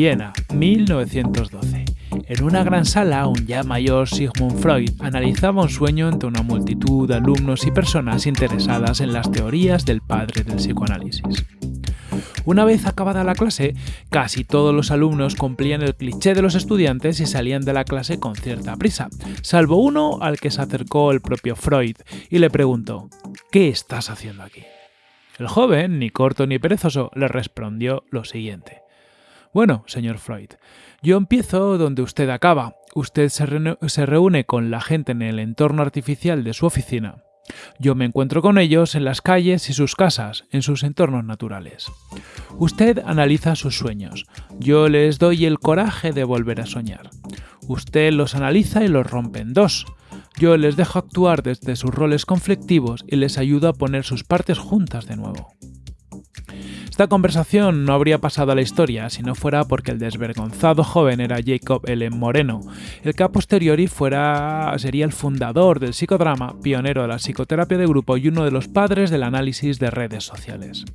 Viena, 1912. En una gran sala, un ya mayor Sigmund Freud analizaba un sueño entre una multitud de alumnos y personas interesadas en las teorías del padre del psicoanálisis. Una vez acabada la clase, casi todos los alumnos cumplían el cliché de los estudiantes y salían de la clase con cierta prisa, salvo uno al que se acercó el propio Freud y le preguntó, ¿qué estás haciendo aquí? El joven, ni corto ni perezoso, le respondió lo siguiente. Bueno, señor Freud, yo empiezo donde usted acaba. Usted se, reúne con la gente en el entorno artificial de su oficina. Yo me encuentro con ellos en las calles y sus casas, en sus entornos naturales. Usted analiza sus sueños. Yo les doy el coraje de volver a soñar. Usted los analiza y los rompe en dos. Yo les dejo actuar desde sus roles conflictivos y les ayudo a poner sus partes juntas de nuevo. Esta conversación no habría pasado a la historia si no fuera porque el desvergonzado joven era Jacob L. Moreno, el que a posteriori fuera, sería el fundador del psicodrama, pionero de la psicoterapia de grupo y uno de los padres del análisis de redes sociales.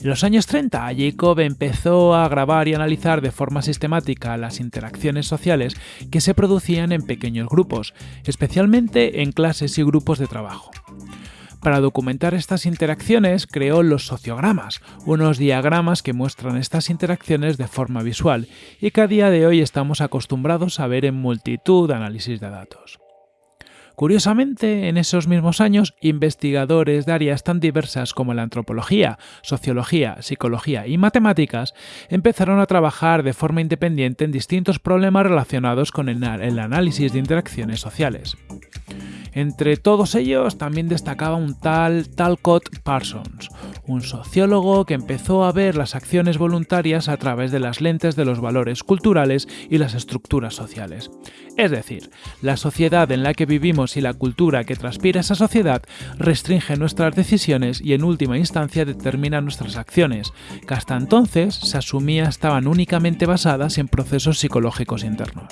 En los años 30, Jacob empezó a grabar y analizar de forma sistemática las interacciones sociales que se producían en pequeños grupos, especialmente en clases y grupos de trabajo. Para documentar estas interacciones creó los sociogramas, unos diagramas que muestran estas interacciones de forma visual y que a día de hoy estamos acostumbrados a ver en multitud de análisis de datos. Curiosamente, en esos mismos años, investigadores de áreas tan diversas como la antropología, sociología, psicología y matemáticas empezaron a trabajar de forma independiente en distintos problemas relacionados con el, análisis de interacciones sociales. Entre todos ellos también destacaba un tal Talcott Parsons, un sociólogo que empezó a ver las acciones voluntarias a través de las lentes de los valores culturales y las estructuras sociales. Es decir, la sociedad en la que vivimos y la cultura que transpira esa sociedad restringe nuestras decisiones y en última instancia determina nuestras acciones, que hasta entonces se asumía estaban únicamente basadas en procesos psicológicos internos.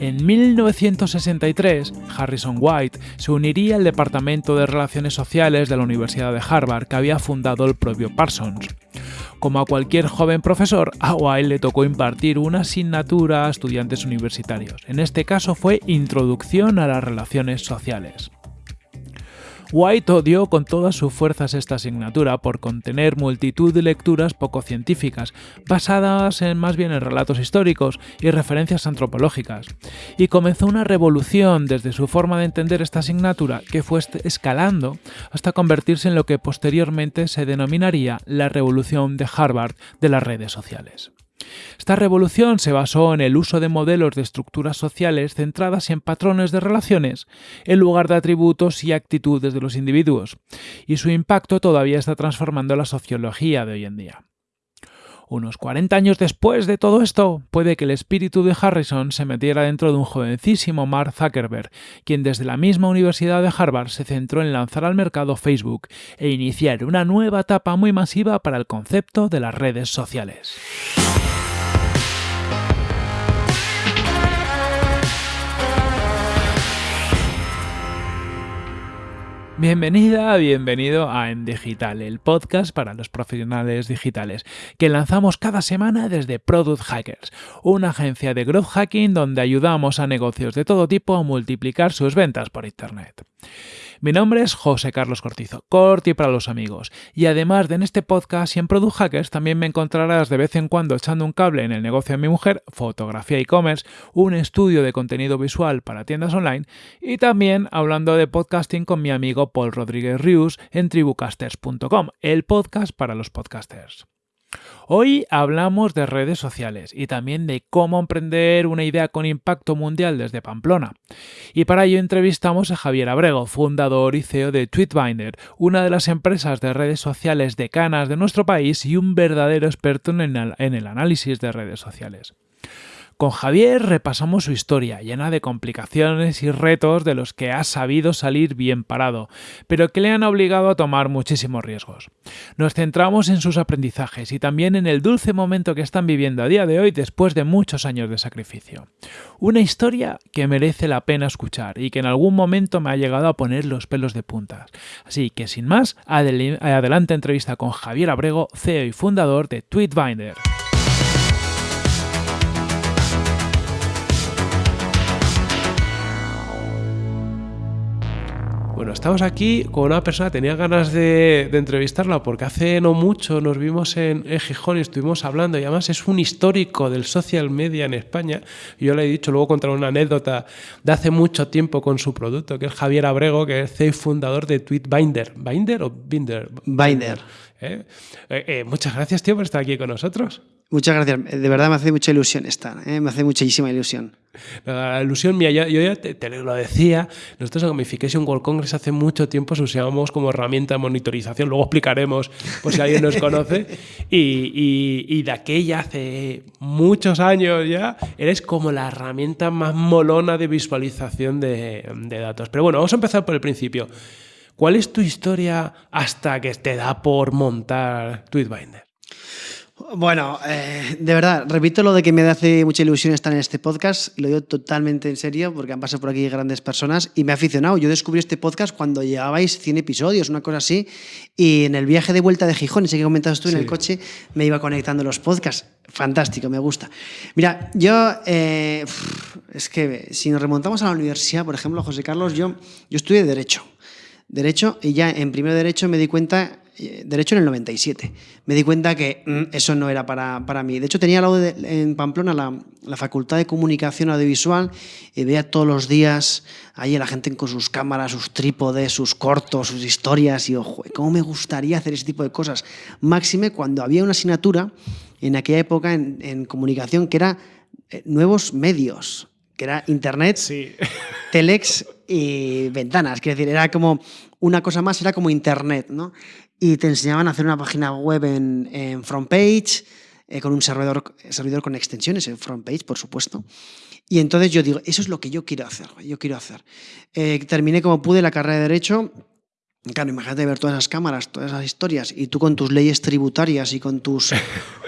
En 1963, Harrison White se uniría al Departamento de Relaciones Sociales de la Universidad de Harvard que había fundado el propio Parsons. Como a cualquier joven profesor, a White le tocó impartir una asignatura a estudiantes universitarios. En este caso fue Introducción a las Relaciones Sociales. White odió con todas sus fuerzas esta asignatura por contener multitud de lecturas poco científicas, basadas en más bien en relatos históricos y referencias antropológicas, y comenzó una revolución desde su forma de entender esta asignatura que fue escalando hasta convertirse en lo que posteriormente se denominaría la revolución de Harvard de las redes sociales. Esta revolución se basó en el uso de modelos de estructuras sociales centradas en patrones de relaciones, en lugar de atributos y actitudes de los individuos, y su impacto todavía está transformando la sociología de hoy en día. Unos 40 años después de todo esto, puede que el espíritu de Harrison se metiera dentro de un jovencísimo Mark Zuckerberg, quien desde la misma Universidad de Harvard se centró en lanzar al mercado Facebook e iniciar una nueva etapa muy masiva para el concepto de las redes sociales. Bienvenida, bienvenido a En Digital, el podcast para los profesionales digitales, que lanzamos cada semana desde Product Hackers, una agencia de growth hacking donde ayudamos a negocios de todo tipo a multiplicar sus ventas por Internet. Mi nombre es José Carlos Cortizo, Corti para los amigos, y además de en este podcast y en Product Hackers también me encontrarás de vez en cuando echando un cable en el negocio de mi mujer, fotografía e-commerce, un estudio de contenido visual para tiendas online y también hablando de podcasting con mi amigo Paul Rodríguez Rius en tribucasters.com, el podcast para los podcasters. Hoy hablamos de redes sociales y también de cómo emprender una idea con impacto mundial desde Pamplona. Y para ello entrevistamos a Javier Abrego, fundador y CEO de Tweetbinder, una de las empresas de redes sociales decanas de nuestro país y un verdadero experto en el, análisis de redes sociales. Con Javier repasamos su historia, llena de complicaciones y retos de los que ha sabido salir bien parado, pero que le han obligado a tomar muchísimos riesgos. Nos centramos en sus aprendizajes y también en el dulce momento que están viviendo a día de hoy después de muchos años de sacrificio. Una historia que merece la pena escuchar y que en algún momento me ha llegado a poner los pelos de puntas. Así que sin más, adelante entrevista con Javier Abrego, CEO y fundador de Tweetbinder. Bueno, estamos aquí con una persona, tenía ganas de, entrevistarla porque hace no mucho nos vimos en, Gijón y estuvimos hablando y además es un histórico del social media en España. Yo le he dicho, luego contar una anécdota de hace mucho tiempo con su producto, que es Javier Abrego, que es CEO fundador de Tweetbinder. ¿Binder o Binder? Binder. ¿Eh? Eh, eh, muchas gracias, tío, por estar aquí con nosotros. Muchas gracias. De verdad me hace mucha ilusión estar. Me hace muchísima ilusión. La ilusión mía, yo, ya te, lo decía, nosotros en Gamification World Congress hace mucho tiempo se usábamos como herramienta de monitorización, luego explicaremos por si alguien nos conoce, y, de aquella hace muchos años ya, eres como la herramienta más molona de visualización de, de datos. Pero bueno, vamos a empezar por el principio. ¿Cuál es tu historia hasta que te da por montar Tweetbinder? Bueno, eh, de verdad, repito lo de que me hace mucha ilusión estar en este podcast, y lo digo totalmente en serio porque han pasado por aquí grandes personas y me ha aficionado. Yo descubrí este podcast cuando llevabais 100 episodios, una cosa así, y en el viaje de vuelta de Gijón, ese que comentabas tú en el coche, me iba conectando los podcasts. Fantástico, me gusta. Mira, yo, eh, es que si nos remontamos a la universidad, por ejemplo, José Carlos, yo, yo estudié Derecho. Derecho, y ya en primer Derecho me di cuenta, Derecho en el 97, me di cuenta que mm, eso no era para, para, mí. De hecho, tenía al lado de, en Pamplona la, la, Facultad de Comunicación Audiovisual y veía todos los días ahí a la gente con sus cámaras, sus trípodes, sus cortos, sus historias, y ojo, ¿cómo me gustaría hacer ese tipo de cosas? Máxime cuando había una asignatura en aquella época en, en comunicación que era eh, nuevos medios, que era Internet, sí. Telex y ventanas. Quiero decir, era como una cosa más, era como Internet, ¿no? Y te enseñaban a hacer una página web en, en FrontPage, eh, con un servidor, servidor con extensiones en FrontPage, por supuesto. Y entonces yo digo, eso es lo que yo quiero hacer, yo quiero hacer. Eh, terminé como pude la carrera de Derecho. Claro, imagínate ver todas esas cámaras, todas esas historias, y tú con tus leyes tributarias y con tus...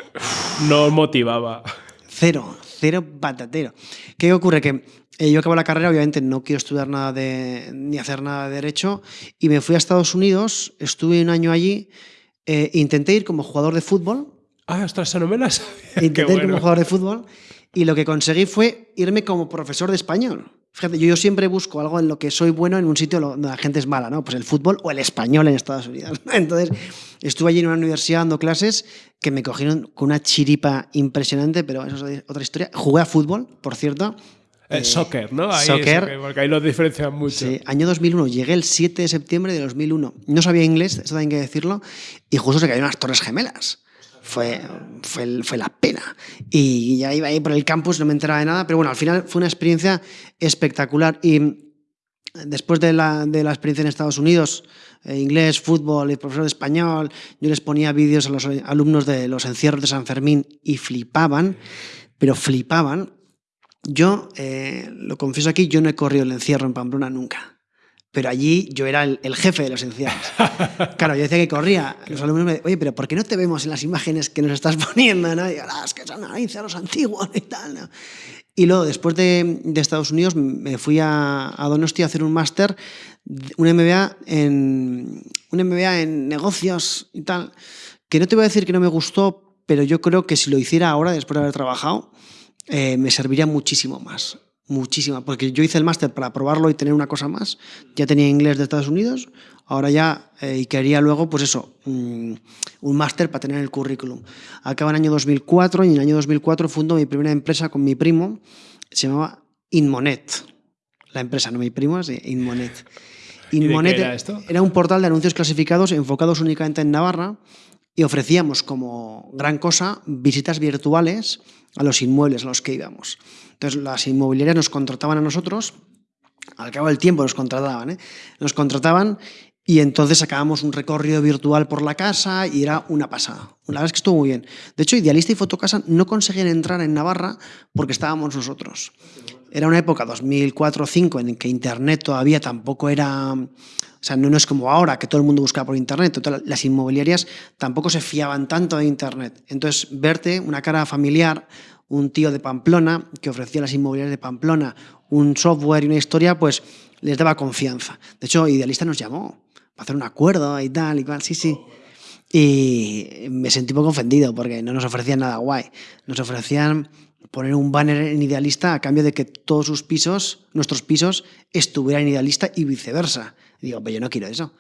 no motivaba. Cero, cero patatero. ¿Qué ocurre? Que eh, yo acabo la carrera, obviamente no quiero estudiar nada de, ni hacer nada de derecho, y me fui a Estados Unidos, estuve un año allí, eh, intenté ir como jugador de fútbol. Ah, ostras, las Intenté ir como jugador de fútbol, y lo que conseguí fue irme como profesor de español. Fíjate, yo, yo, siempre busco algo en lo que soy bueno en un sitio donde la gente es mala, ¿no? Pues el fútbol o el español en Estados Unidos. Entonces, estuve allí en una universidad dando clases que me cogieron con una chiripa impresionante, pero eso es otra historia. Jugué a fútbol, por cierto. El eh, soccer, ¿no? Ahí soccer, porque ahí lo diferencian mucho. Sí, año 2001. Llegué el 7 de septiembre de 2001. No sabía inglés, eso también hay que decirlo, y justo se cayeron las Torres Gemelas fue, fue, fue, la pena. Y ya iba ahí por el campus, no me enteraba de nada, pero bueno, al final fue una experiencia espectacular. Y después de la, de la experiencia en Estados Unidos, eh, inglés, fútbol y profesor de español, yo les ponía vídeos a los alumnos de los encierros de San Fermín y flipaban, pero flipaban. Yo, eh, lo confieso aquí, yo no he corrido el encierro en Pamplona nunca pero allí yo era el, jefe de los encierros. Claro, yo decía que corría. Los alumnos me decían, oye, pero ¿por qué no te vemos en las imágenes que nos estás poniendo? ¿no? Y yo, ah, es que son encierros antiguos y tal. ¿no? Y luego, después de, de, Estados Unidos, me fui a, a Donosti a hacer un máster, un MBA, en, un MBA en negocios y tal, que no te voy a decir que no me gustó, pero yo creo que si lo hiciera ahora, después de haber trabajado, eh, me serviría muchísimo más muchísima, porque yo hice el máster para probarlo y tener una cosa más. Ya tenía inglés de Estados Unidos, ahora ya, eh, y quería luego, pues eso, un máster para tener el currículum. Acaba en el año 2004 y en el año 2004 fundo mi primera empresa con mi primo, se llamaba Inmonet. La empresa, no mi primo, es Inmonet. Inmonet era, esto? era un portal de anuncios clasificados enfocados únicamente en Navarra y ofrecíamos como gran cosa visitas virtuales a los inmuebles a los que íbamos. Entonces las inmobiliarias nos contrataban a nosotros, al cabo del tiempo nos contrataban, ¿eh? nos contrataban Y entonces sacábamos un recorrido virtual por la casa y era una pasada. La verdad es que estuvo muy bien. De hecho, Idealista y Fotocasa no conseguían entrar en Navarra porque estábamos nosotros. Era una época, 2004-2005, en que Internet todavía tampoco era... O sea, no, es como ahora, que todo el mundo buscaba por Internet. las inmobiliarias tampoco se fiaban tanto de Internet. Entonces, verte una cara familiar, un tío de Pamplona que ofrecía a las inmobiliarias de Pamplona un software y una historia, pues les daba confianza. De hecho, Idealista nos llamó para hacer un acuerdo y tal y cual, sí, sí. Y me sentí un poco ofendido porque no nos ofrecían nada guay. Nos ofrecían poner un banner en Idealista a cambio de que todos sus pisos, nuestros pisos, estuvieran en Idealista y viceversa. Y digo, pero yo no quiero eso.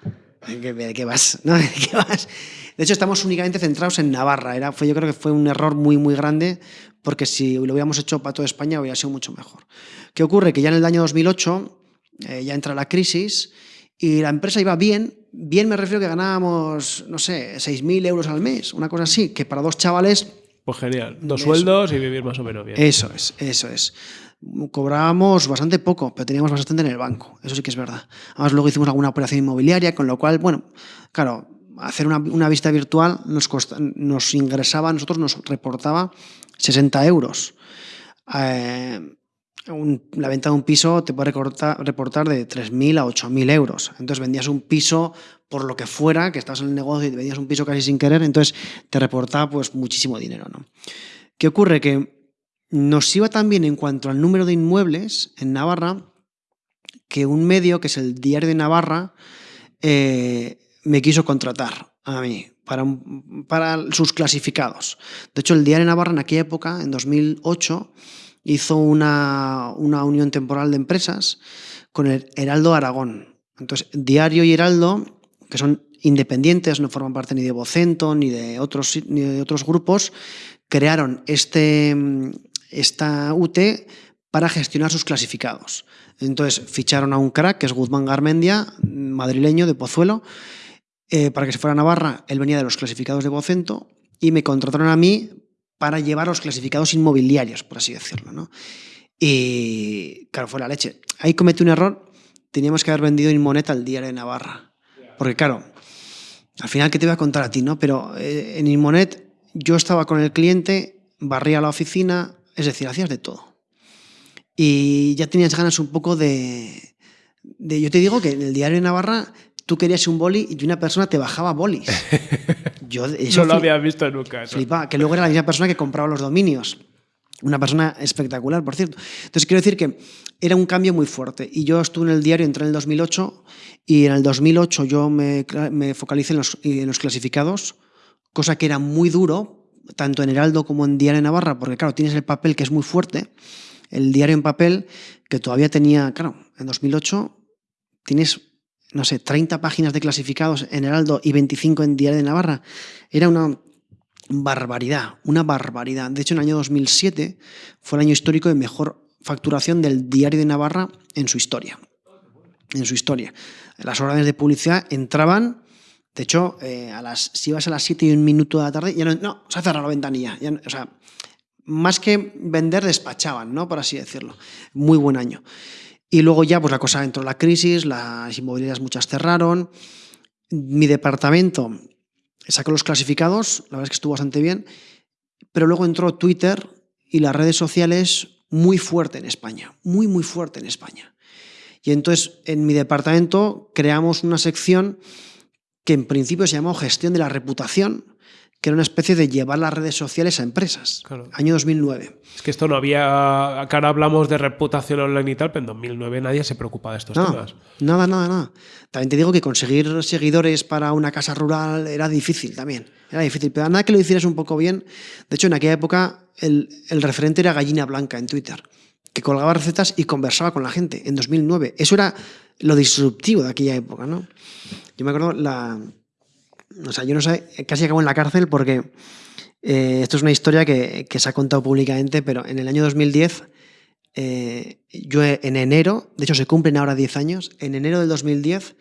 ¿De qué vas? ¿No? ¿De qué vas? De hecho, estamos únicamente centrados en Navarra. Era, fue, yo creo que fue un error muy, muy grande porque si lo hubiéramos hecho para toda España hubiera sido mucho mejor. ¿Qué ocurre? Que ya en el año 2008 eh, ya entra la crisis y la empresa iba bien. Bien me refiero que ganábamos, no sé, 6.000 euros al mes, una cosa así, que para dos chavales... Pues genial, dos sueldos y vivir más o menos bien. Eso es, eso es. Cobrábamos bastante poco, pero teníamos bastante en el banco, eso sí que es verdad. Además luego hicimos alguna operación inmobiliaria, con lo cual, bueno, claro, hacer una, una vista virtual nos, nos ingresaba, a nosotros nos reportaba 60 euros. Eh, la venta de un piso te puede reportar de 3.000 a 8.000 euros. Entonces vendías un piso por lo que fuera, que estabas en el negocio y te vendías un piso casi sin querer, entonces te reportaba pues muchísimo dinero. ¿no? ¿Qué ocurre? Que nos iba también en cuanto al número de inmuebles en Navarra que un medio, que es el Diario de Navarra, eh, me quiso contratar a mí para, para sus clasificados. De hecho, el Diario de Navarra en aquella época, en 2008, hizo una, una unión temporal de empresas con el Heraldo Aragón. Entonces, Diario y Heraldo, que son independientes, no forman parte ni de Vocento ni de otros, ni de otros grupos, crearon este, esta UT para gestionar sus clasificados. Entonces ficharon a un crack, que es Guzmán Garmendia, madrileño de Pozuelo, eh, para que se fuera a Navarra. Él venía de los clasificados de Vocento y me contrataron a mí para llevar los clasificados inmobiliarios, por así decirlo. ¿no? Y claro, fue la leche. Ahí cometí un error, teníamos que haber vendido Inmonet al diario de Navarra. Porque claro, al final, ¿qué te voy a contar a ti? no? Pero eh, en Inmonet yo estaba con el cliente, barría la oficina, es decir, hacías de todo. Y ya tenías ganas un poco de, de... Yo te digo que en el diario de Navarra tú querías un boli y una persona te bajaba bolis. Yo no lo había visto nunca. Flipa, que luego era la misma persona que compraba los dominios. Una persona espectacular, por cierto. Entonces, quiero decir que era un cambio muy fuerte. Y yo estuve en el diario, entré en el 2008, y en el 2008 yo me, me focalicé en los, en los clasificados, cosa que era muy duro, tanto en Heraldo como en Diario de Navarra, porque claro, tienes el papel que es muy fuerte, el diario en papel, que todavía tenía, claro, en 2008 tienes no sé, 30 páginas de clasificados en Heraldo y 25 en Diario de Navarra. Era una barbaridad, una barbaridad. De hecho, en el año 2007 fue el año histórico de mejor facturación del Diario de Navarra en su historia. En su historia. Las órdenes de publicidad entraban, de hecho, eh, a las, si ibas a las 7 y un minuto de la tarde, ya no, no se ha cerrado la ventanilla. o sea, más que vender, despachaban, ¿no? Por así decirlo. Muy buen año. Y luego ya pues la cosa entró en la crisis, las inmobiliarias muchas cerraron. Mi departamento sacó los clasificados, la verdad es que estuvo bastante bien, pero luego entró Twitter y las redes sociales muy fuerte en España, muy, muy fuerte en España. Y entonces en mi departamento creamos una sección que en principio se llamó Gestión de la Reputación, que era una especie de llevar las redes sociales a empresas. Año 2009. Es que esto no había. Acá ahora hablamos de reputación online y tal, pero en 2009 nadie se preocupaba de estos temas. Nada, nada, nada. También te digo que conseguir seguidores para una casa rural era difícil también. Era difícil, pero nada que lo hicieras un poco bien. De hecho, en aquella época el, el referente era Gallina Blanca en Twitter, que colgaba recetas y conversaba con la gente en 2009. Eso era lo disruptivo de aquella época, ¿no? Yo me acuerdo la o sea, yo no sé, casi acabo en la cárcel porque eh, esto es una historia que, se ha contado públicamente, pero en el año 2010, eh, yo en enero, de hecho se cumplen ahora 10 años, en enero del 2010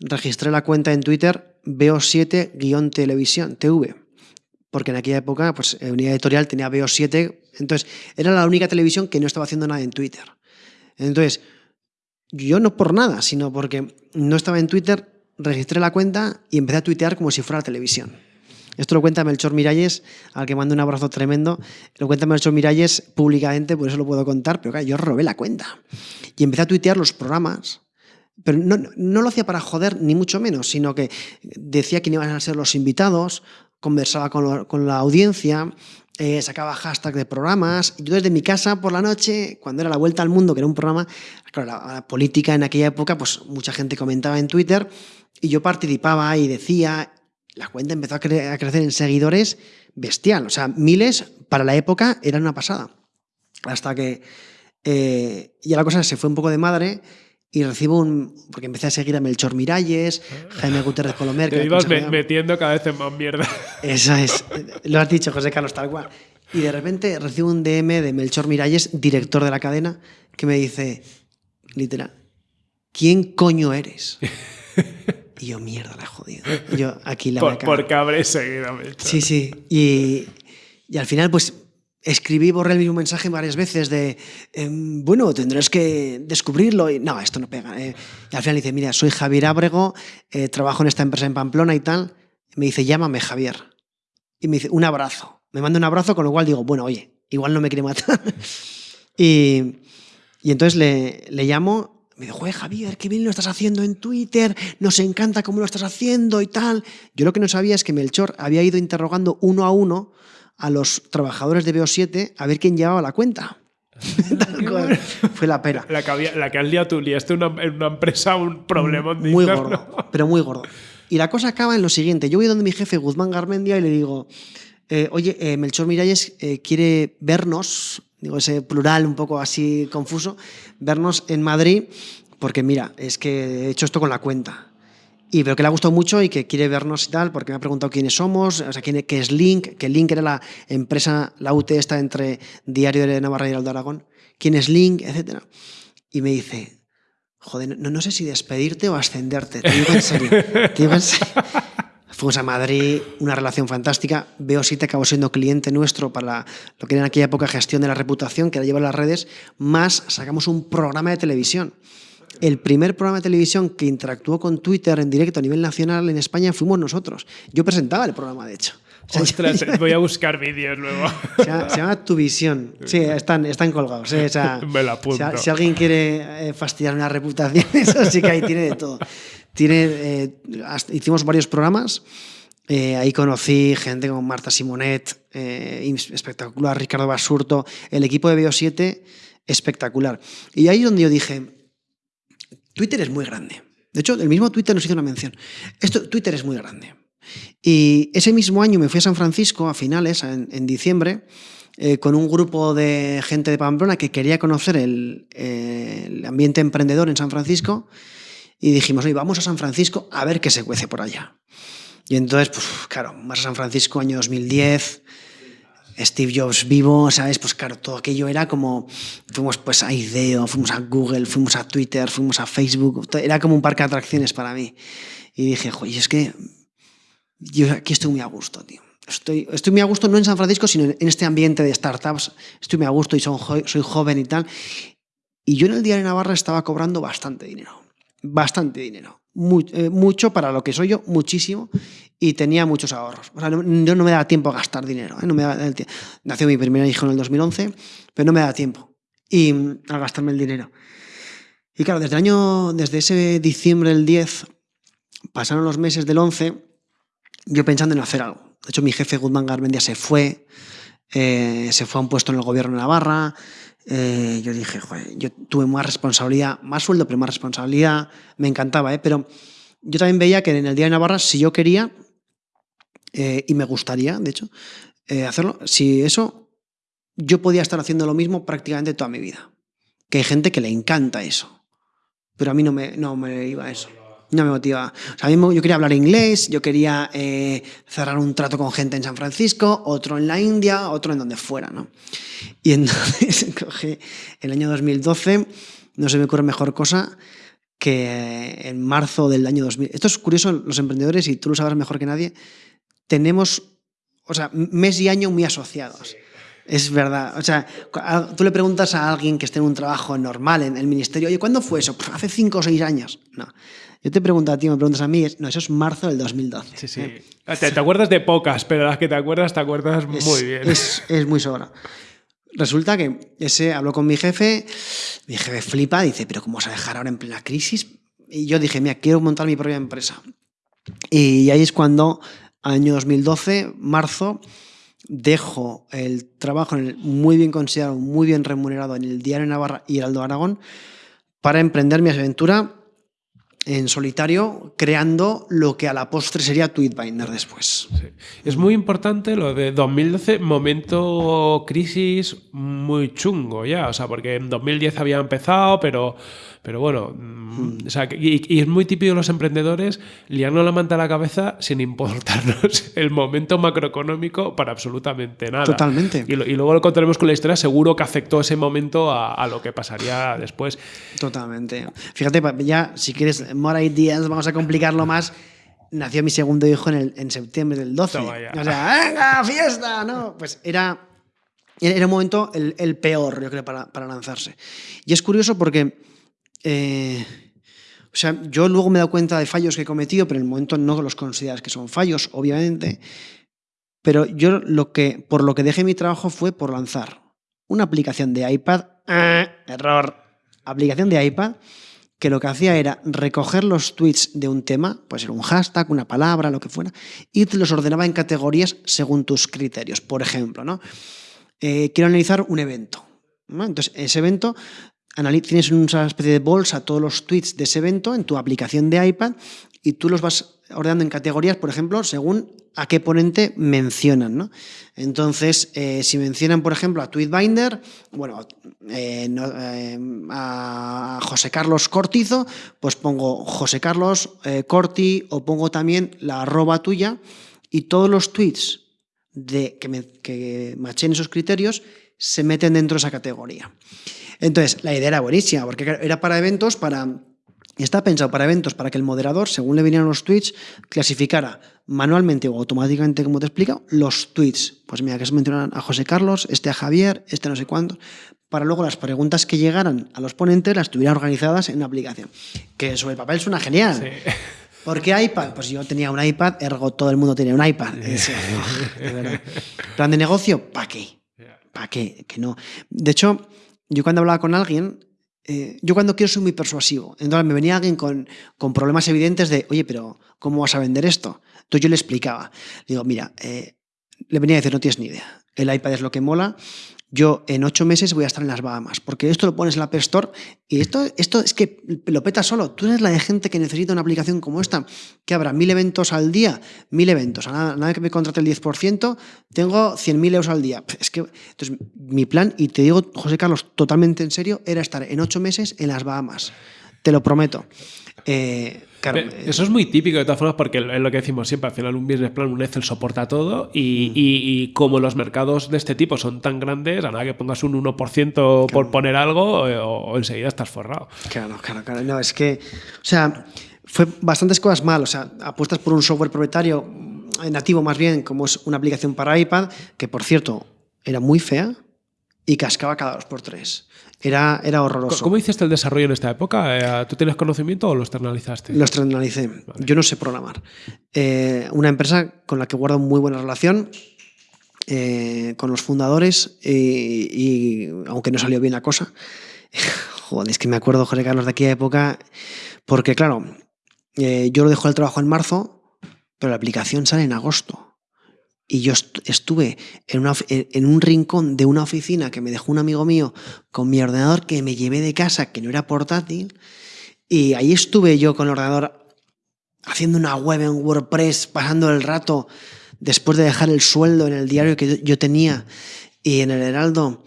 registré la cuenta en Twitter BO7-televisión, TV, porque en aquella época, pues Unidad Editorial tenía BO7, entonces era la única televisión que no estaba haciendo nada en Twitter. Entonces, yo no por nada, sino porque no estaba en Twitter, registré la cuenta y empecé a tuitear como si fuera la televisión. Esto lo cuenta Melchor Miralles, al que mando un abrazo tremendo. Lo cuenta Melchor Miralles públicamente, por eso lo puedo contar, pero claro, yo robé la cuenta. Y empecé a tuitear los programas, pero no, no, lo hacía para joder, ni mucho menos, sino que decía quién iban a ser los invitados, conversaba con, con la audiencia, eh, sacaba hashtag de programas. Yo desde mi casa por la noche, cuando era La Vuelta al Mundo, que era un programa, claro, la, política en aquella época, pues mucha gente comentaba en Twitter y yo participaba y decía, la cuenta empezó a, crecer en seguidores bestial, o sea, miles para la época eran una pasada. Hasta que eh, ya la cosa se fue un poco de madre y recibo un. Porque empecé a seguir a Melchor Miralles, Jaime Gutiérrez Colomer. Te ibas metiendo cada vez en más mierda. Eso es. Lo has dicho, José Carlos, tal cual. Y de repente recibo un DM de Melchor Miralles, director de la cadena, que me dice, literal, ¿quién coño eres? Y yo, mierda, la he jodido. yo, aquí la Por, Porque habré seguido a Melchor. Sí, sí. Y, y al final, pues escribí, borré el mismo mensaje varias veces de, em, bueno, tendrás que descubrirlo. Y no, esto no pega. Eh. Y al final dice, mira, soy Javier Ábrego, eh, trabajo en esta empresa en Pamplona y tal. me dice, llámame Javier. Y me dice, un abrazo. Me manda un abrazo, con lo cual digo, bueno, oye, igual no me quiere matar. y, y, entonces le, le llamo. Me dice, joder, Javier, qué bien lo estás haciendo en Twitter, nos encanta cómo lo estás haciendo y tal. Yo lo que no sabía es que Melchor había ido interrogando uno a uno a los trabajadores de BO7 a ver quién llevaba la cuenta. Fue la pera. La que, la que has liado tú, liaste en una empresa un problema Muy gordo, pero muy gordo. Y la cosa acaba en lo siguiente. Yo voy donde mi jefe, Guzmán Garmendia, y le digo, eh, oye, eh, Melchor Miralles eh, quiere vernos, digo ese plural un poco así confuso, vernos en Madrid, porque mira, es que he hecho esto con la cuenta y veo que le ha gustado mucho y que quiere vernos y tal, porque me ha preguntado quiénes somos, o sea, quién, qué es Link, que Link era la empresa, la UT está entre Diario de Navarra y de Aragón, quién es Link, etc. Y me dice, joder, no, no sé si despedirte o ascenderte, te digo en serio, te digo en serio. Fuimos a Madrid, una relación fantástica. Veo si te acabó siendo cliente nuestro para lo que era en aquella época gestión de la reputación, que la lleva las redes, más sacamos un programa de televisión el primer programa de televisión que interactuó con Twitter en directo a nivel nacional en España fuimos nosotros. Yo presentaba el programa, de hecho. Ostras, voy a buscar vídeos luego. Se llama, Tu Visión. Sí, están, están colgados. ¿eh? Me la apunto. Si, alguien quiere eh, fastidiar una reputación, eso sí que ahí tiene de todo. Tiene, eh, hicimos varios programas. ahí conocí gente como Marta Simonet, espectacular, Ricardo Basurto, el equipo de BO7, espectacular. Y ahí es donde yo dije, Twitter es muy grande. De hecho, el mismo Twitter nos hizo una mención. Esto, Twitter es muy grande. Y ese mismo año me fui a San Francisco, a finales, en, diciembre, eh, con un grupo de gente de Pamplona que quería conocer el, ambiente emprendedor en San Francisco. Y dijimos, oye, vamos a San Francisco a ver qué se cuece por allá. Y entonces, pues claro, más a San Francisco, año 2010, Steve Jobs vivo, ¿sabes? Pues claro, todo aquello era como, fuimos pues a IDEO, fuimos a Google, fuimos a Twitter, fuimos a Facebook, era como un parque de atracciones para mí. Y dije, joder, es que yo aquí estoy muy a gusto, tío. Estoy, estoy muy a gusto no en San Francisco, sino en este ambiente de startups. Estoy muy a gusto y soy joven y tal. Y yo en el de Navarra estaba cobrando bastante dinero. Bastante dinero. Eh, mucho para lo que soy yo, muchísimo, y tenía muchos ahorros. O sea, yo no me daba tiempo a gastar dinero. ¿eh? No me Nació mi primer hijo en el 2011, pero no me daba tiempo y, a gastarme el dinero. Y claro, desde, año, desde ese diciembre del 10, pasaron los meses del 11, yo pensando en hacer algo. De hecho, mi jefe Guzmán Garmendia se fue, eh, se fue a un puesto en el gobierno de Navarra, eh, yo dije, joder, yo tuve más responsabilidad, más sueldo, pero más responsabilidad, me encantaba, ¿eh? pero yo también veía que en el Día de Navarra, si yo quería, eh, y me gustaría, de hecho, hacerlo, si eso, yo podía estar haciendo lo mismo prácticamente toda mi vida. Que hay gente que le encanta eso, pero a mí no me, no me iba a eso no me motiva. O sea, yo quería hablar inglés, yo quería eh, cerrar un trato con gente en San Francisco, otro en la India, otro en donde fuera, ¿no? Y entonces cogí el año 2012, no se me ocurre mejor cosa que en marzo del año 2000. Esto es curioso, los emprendedores, y tú lo sabes mejor que nadie, tenemos, o sea, mes y año muy asociados. Es verdad. O sea, tú le preguntas a alguien que esté en un trabajo normal en el ministerio, oye, ¿cuándo fue eso? hace cinco o seis años. No. Yo te pregunto a ti, me preguntas a mí, no, eso es marzo del 2012. Sí, sí. Ah, te, acuerdas de pocas, pero las que te acuerdas, te acuerdas muy bien. Es, es muy sobra. Resulta que ese habló con mi jefe, mi jefe flipa, dice, pero ¿cómo vas a dejar ahora en plena crisis? Y yo dije, mira, quiero montar mi propia empresa. Y ahí es cuando, año 2012, marzo, dejo el trabajo en el, muy bien considerado, muy bien remunerado en el Diario Navarra y Heraldo Aragón para emprender mi aventura en solitario, creando lo que a la postre sería Tweetbinder después. Es muy importante lo de 2012, momento crisis muy chungo ya, o sea, porque en 2010 había empezado, pero pero bueno, mm, y, es muy típico de los emprendedores liarnos la manta a la cabeza sin importarnos el momento macroeconómico para absolutamente nada. Totalmente. Y, luego lo contaremos con la historia, seguro que afectó ese momento a, lo que pasaría después. Totalmente. Fíjate, ya si quieres, more ideas, vamos a complicarlo más nació mi segundo hijo en, en septiembre del 12. O sea, ¡venga, fiesta! No, pues era, era un momento el, peor, yo creo, para, para, lanzarse. Y es curioso porque eh, o sea, yo luego me he dado cuenta de fallos que he cometido, pero en el momento no los consideras que son fallos, obviamente. Pero yo lo que, por lo que dejé mi trabajo fue por lanzar una aplicación de iPad, ¡ah! error, aplicación de iPad, que lo que hacía era recoger los tweets de un tema, puede ser un hashtag, una palabra, lo que fuera, y te los ordenaba en categorías según tus criterios. Por ejemplo, ¿no? Eh, quiero analizar un evento. Entonces, ese evento tienes una especie de bolsa todos los tweets de ese evento en tu aplicación de iPad y tú los vas ordenando en categorías, por ejemplo, según a qué ponente mencionan. ¿no? Entonces, eh, si mencionan, por ejemplo, a Tweetbinder, bueno, eh, eh, a José Carlos Cortizo, pues pongo José Carlos Corti o pongo también la arroba tuya y todos los tweets de, que, que machen esos criterios se meten dentro de esa categoría. Entonces, la idea era buenísima, porque era para eventos, para... Está pensado para eventos, para que el moderador, según le vinieran los tweets, clasificara manualmente o automáticamente, como te explico, los tweets. Pues mira, que se mencionan a José Carlos, este a Javier, este no sé cuánto, para luego las preguntas que llegaran a los ponentes las tuvieran organizadas en una aplicación. Que sobre el papel suena genial. Sí. ¿Por qué iPad? Pues yo tenía un iPad, ergo todo el mundo tenía un iPad. Plan de negocio, ¿para qué? ¿Para qué? Que no. De hecho, yo cuando hablaba con alguien, eh, yo cuando quiero soy muy persuasivo. Entonces me venía alguien con, con, problemas evidentes de, oye, pero ¿cómo vas a vender esto? Entonces yo le explicaba. digo, mira, eh, le venía a decir, no tienes ni idea. El iPad es lo que mola yo en ocho meses voy a estar en las Bahamas, porque esto lo pones en la App Store y esto, esto es que lo peta solo. Tú eres la de gente que necesita una aplicación como esta, que habrá mil eventos al día, mil eventos. A nada, que me contrate el 10%, tengo 100.000 euros al día. Es que, entonces, mi plan, y te digo, José Carlos, totalmente en serio, era estar en ocho meses en las Bahamas. Te lo prometo. Eh, eh, eso es muy típico de todas formas porque es lo que decimos siempre, al final un business plan, un Excel soporta todo y, y, como los mercados de este tipo son tan grandes, a nada que pongas un 1% por poner algo eh, o, enseguida estás forrado. Claro, claro, claro. No, es que, o sea, fue bastantes cosas mal, o sea, apuestas por un software propietario eh, nativo más bien, como es una aplicación para iPad, que por cierto era muy fea y cascaba cada dos por tres. Era, era horroroso. ¿Cómo hiciste el desarrollo en esta época? Eh, ¿Tú tienes conocimiento o lo externalizaste? Lo externalicé. Yo no sé programar. Eh, una empresa con la que guardo muy buena relación, eh, con los fundadores, y, aunque no salió bien la cosa, joder, es que me acuerdo, José Carlos, de aquella época, porque claro, yo lo dejo el trabajo en marzo, pero la aplicación sale en agosto. Y yo estuve en, un rincón de una oficina que me dejó un amigo mío con mi ordenador que me llevé de casa, que no era portátil. Y ahí estuve yo con el ordenador haciendo una web en WordPress, pasando el rato después de dejar el sueldo en el diario que yo tenía y en el Heraldo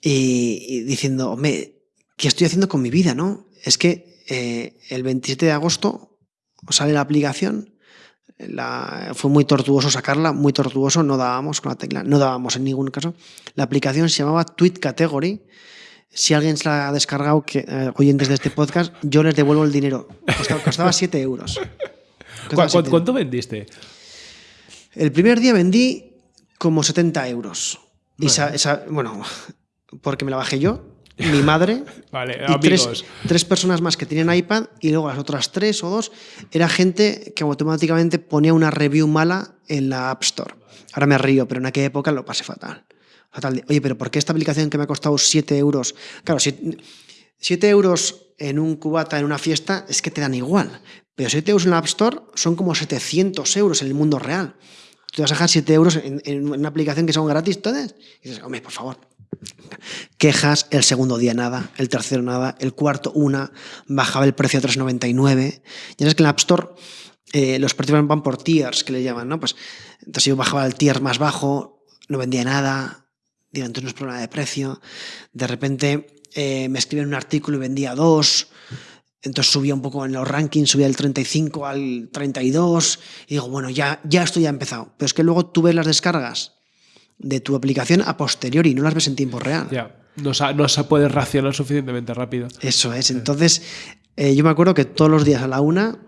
y, diciendo, hombre, ¿qué estoy haciendo con mi vida? no Es que eh, el 27 de agosto sale la aplicación fue muy tortuoso sacarla, muy tortuoso, no dábamos con la tecla, no dábamos en ningún caso. La aplicación se llamaba Tweet Category. Si alguien se la ha descargado, que, eh, oyentes de este podcast, yo les devuelvo el dinero. Costaba, 7 euros. ¿Cuánto vendiste? El primer día vendí como 70 euros. Y bueno, porque me la bajé yo, mi madre Vale, y tres, tres personas más que tenían iPad y luego las otras tres o dos era gente que automáticamente ponía una review mala en la App Store. Ahora me río, pero en aquella época lo pasé fatal. fatal. de, Oye, pero ¿por qué esta aplicación que me ha costado 7 euros? Claro, 7 euros en un cubata en una fiesta es que te dan igual. Pero 7 euros en la App Store son como 700 euros en el mundo real. Tú vas a dejar 7 euros en, una aplicación que son gratis todas. Y dices, hombre, por favor, Quejas, el segundo día nada, el tercero nada, el cuarto una, bajaba el precio a 3,99. Ya sabes que en la App Store eh, los precios van por tiers, que le llaman, ¿no? Pues entonces yo bajaba el tier más bajo, no vendía nada, digo, entonces no es problema de precio. De repente eh, me escribían un artículo y vendía dos. Entonces subía un poco en los rankings, subía del 35 al 32 y digo, bueno, ya, ya esto ya ha empezado. Pero es que luego tú ves las descargas de tu aplicación a posteriori, no las ves en tiempo real. Ya, no, sa- no se puede racionar suficientemente rápido. Eso es. Entonces, eh, yo me acuerdo que todos los días a la una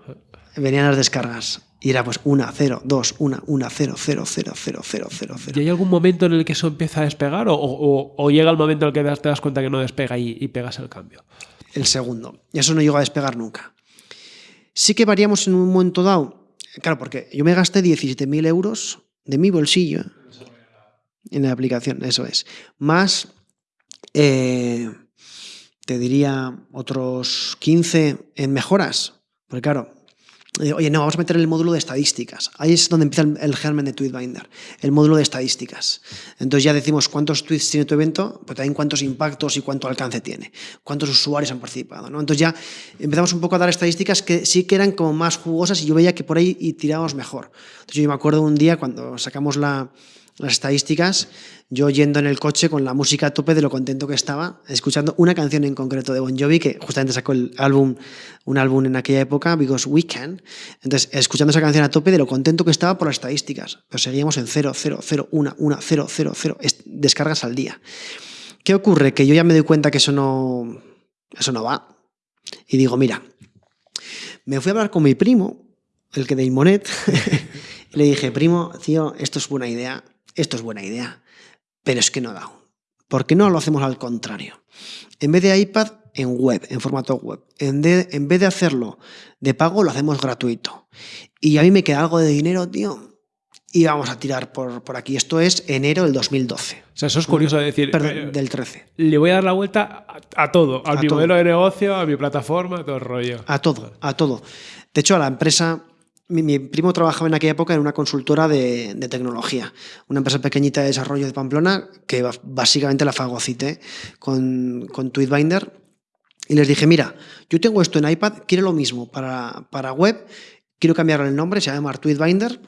venían las descargas. Y era pues una, cero, dos, una, una, cero, cero, cero, cero, cero, cero, ¿Y cero. hay algún momento en el que eso empieza a despegar o, o- o llega el momento en el que te das- te das cuenta que no despega y, y pegas el cambio? El segundo. Y eso no llegó a despegar nunca. Sí que variamos en un momento dado. Claro, porque yo me gasté 17.000 euros de mi bolsillo en la aplicación, eso es. Más, eh, te diría, otros 15 en mejoras. Porque claro, eh, oye, no, vamos a meter el módulo de estadísticas. Ahí es donde empieza el, el germen de Tweetbinder, el módulo de estadísticas. Entonces ya decimos cuántos tweets tiene tu evento, pero también cuántos impactos y cuánto alcance tiene, cuántos usuarios han participado. ¿no? Entonces ya empezamos un poco a dar estadísticas que sí que eran como más jugosas y yo veía que por ahí y tirábamos mejor. Entonces yo me acuerdo un día cuando sacamos la, las estadísticas, yo yendo en el coche con la música a tope de lo contento que estaba, escuchando una canción en concreto de Bon Jovi, que justamente sacó el álbum, un álbum en aquella época, Because We Can. Entonces, escuchando esa canción a tope de lo contento que estaba por las estadísticas. Pero seguíamos en 0, 0, 0, 1, 1, 0, 0, 0 es- descargas al día. ¿Qué ocurre? Que yo ya me doy cuenta que eso no, eso no va. Y digo, mira, me fui a hablar con mi primo, el que de Imonet, y le dije, primo, tío, esto es buena idea, esto es buena idea, pero es que no da. ¿Por qué no lo hacemos al contrario? En vez de iPad, en web, en formato web. En, de- en vez de hacerlo de pago, lo hacemos gratuito. Y a mí me queda algo de dinero, tío, y vamos a tirar por, por aquí. Esto es enero del 2012. O sea, eso es curioso de decir. Perdón, eh, del 13. Le voy a dar la vuelta a, a todo, a, A mi todo. modelo de negocio, a mi plataforma, a todo el rollo. A todo, a todo. De hecho, a la empresa, mi, mi primo trabajaba en aquella época en una consultora de, tecnología, una empresa pequeñita de desarrollo de Pamplona que básicamente la fagocité con, con Tweetbinder y les dije, mira, yo tengo esto en iPad, quiero lo mismo para, para web, quiero cambiarle el nombre, se llama Tweetbinder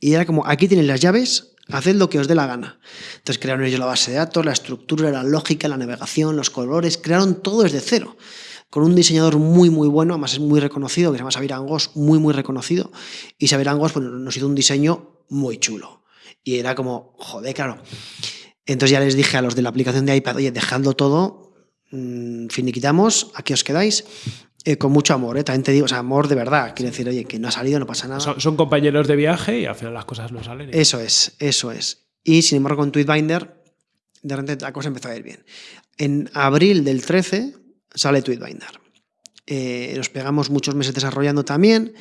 y era como, aquí tienen las llaves, haced lo que os dé la gana. Entonces crearon ellos la base de datos, la estructura, la lógica, la navegación, los colores, crearon todo desde cero. Con un diseñador muy, muy bueno, además es muy reconocido, que se llama Xavier Angos, muy, muy reconocido. Y Xavier Angos pues, nos hizo un diseño muy chulo. Y era como, joder, claro. Entonces ya les dije a los de la aplicación de iPad, oye, dejadlo todo, mm, finiquitamos, aquí os quedáis, eh, con mucho amor, ¿eh? también te digo, o sea, amor de verdad, quiero decir, oye, que no ha salido, no pasa nada. Son, son compañeros de viaje y al final las cosas no salen. Eso es, eso es. Y sin embargo, con Tweetbinder, de repente la cosa empezó a ir bien. En abril del 13 sale Tweetbinder. Eh, nos pegamos muchos meses desarrollando también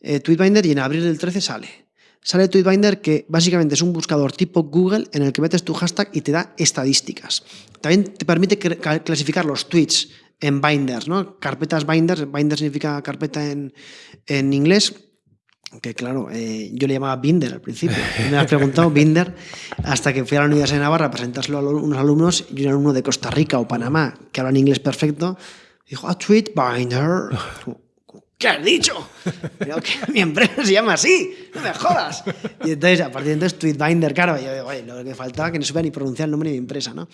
eh, Tweetbinder y en abril del 13 sale. Sale Tweetbinder que básicamente es un buscador tipo Google en el que metes tu hashtag y te da estadísticas. También te permite clasificar los tweets en binders, ¿no? Carpetas binders. Binder significa carpeta en, en inglés. Que claro, eh, yo le llamaba Binder al principio. Me has preguntado Binder hasta que fui a la Universidad de Navarra a presentárselo a unos alumnos y un alumno de Costa Rica o Panamá que hablan inglés perfecto. Dijo, ah, Tweet Binder. ¿Qué has dicho? Creo que mi empresa se llama así, no me jodas. Y entonces, a partir de entonces, Tweetbinder, claro, yo digo, oye, lo que faltaba que no supiera ni pronunciar el nombre de mi empresa, ¿no?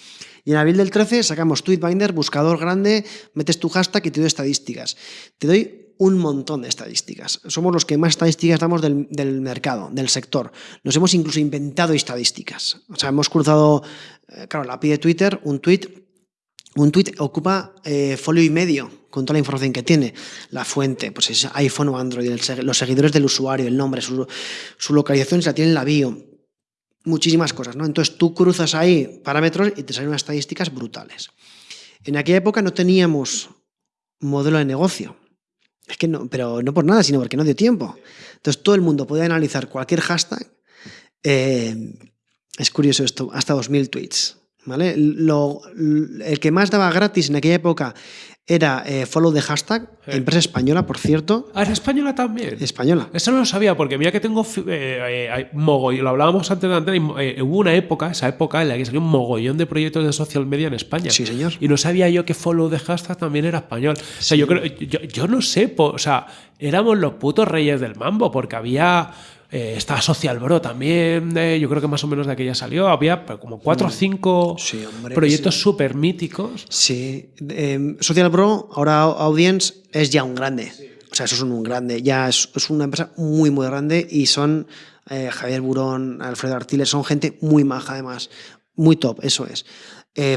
Y en abril del 13 sacamos Tweetbinder, buscador grande, metes tu hashtag y te doy estadísticas. Te doy un montón de estadísticas. Somos los que más estadísticas damos del, del mercado, del sector. Nos hemos incluso inventado estadísticas. O sea, hemos cruzado, eh, claro, la API de Twitter, un tweet un tweet ocupa eh, folio y medio con toda la información que tiene. La fuente, pues es iPhone o Android, los seguidores del usuario, el nombre, su, su localización se la tiene en la bio. muchísimas cosas, ¿no? Entonces tú cruzas ahí parámetros y te salen unas estadísticas brutales. En aquella época no teníamos modelo de negocio. Es que no, pero no por nada, sino porque no dio tiempo. Entonces todo el mundo podía analizar cualquier hashtag. Eh, es curioso esto, hasta 2.000 tweets. ¿vale? Lo, el que más daba gratis en aquella época era eh, follow the hashtag, empresa española, por cierto. Ah, ¿es española también? Española. Eso no lo sabía, porque mira que tengo eh, eh, mogollón, lo hablábamos antes de antes, hubo una época, esa época en la que salió un mogollón de proyectos de social media en España. Sí, señor. Y no sabía yo que follow the hashtag también era español. O sea, yo creo, yo, yo no sé, o sea, éramos los putos reyes del mambo, porque había eh, estaba Social Bro también, eh, yo creo que más o menos de aquella salió. Había como cuatro o mm. cinco proyectos súper míticos. Sí, em, Social Bro, ahora Audience, es ya un grande. O sea, eso es un grande. Ya es, una empresa muy, muy grande y son eh, Javier Burón, Alfredo Artiles, son gente muy maja además. Muy top, eso es.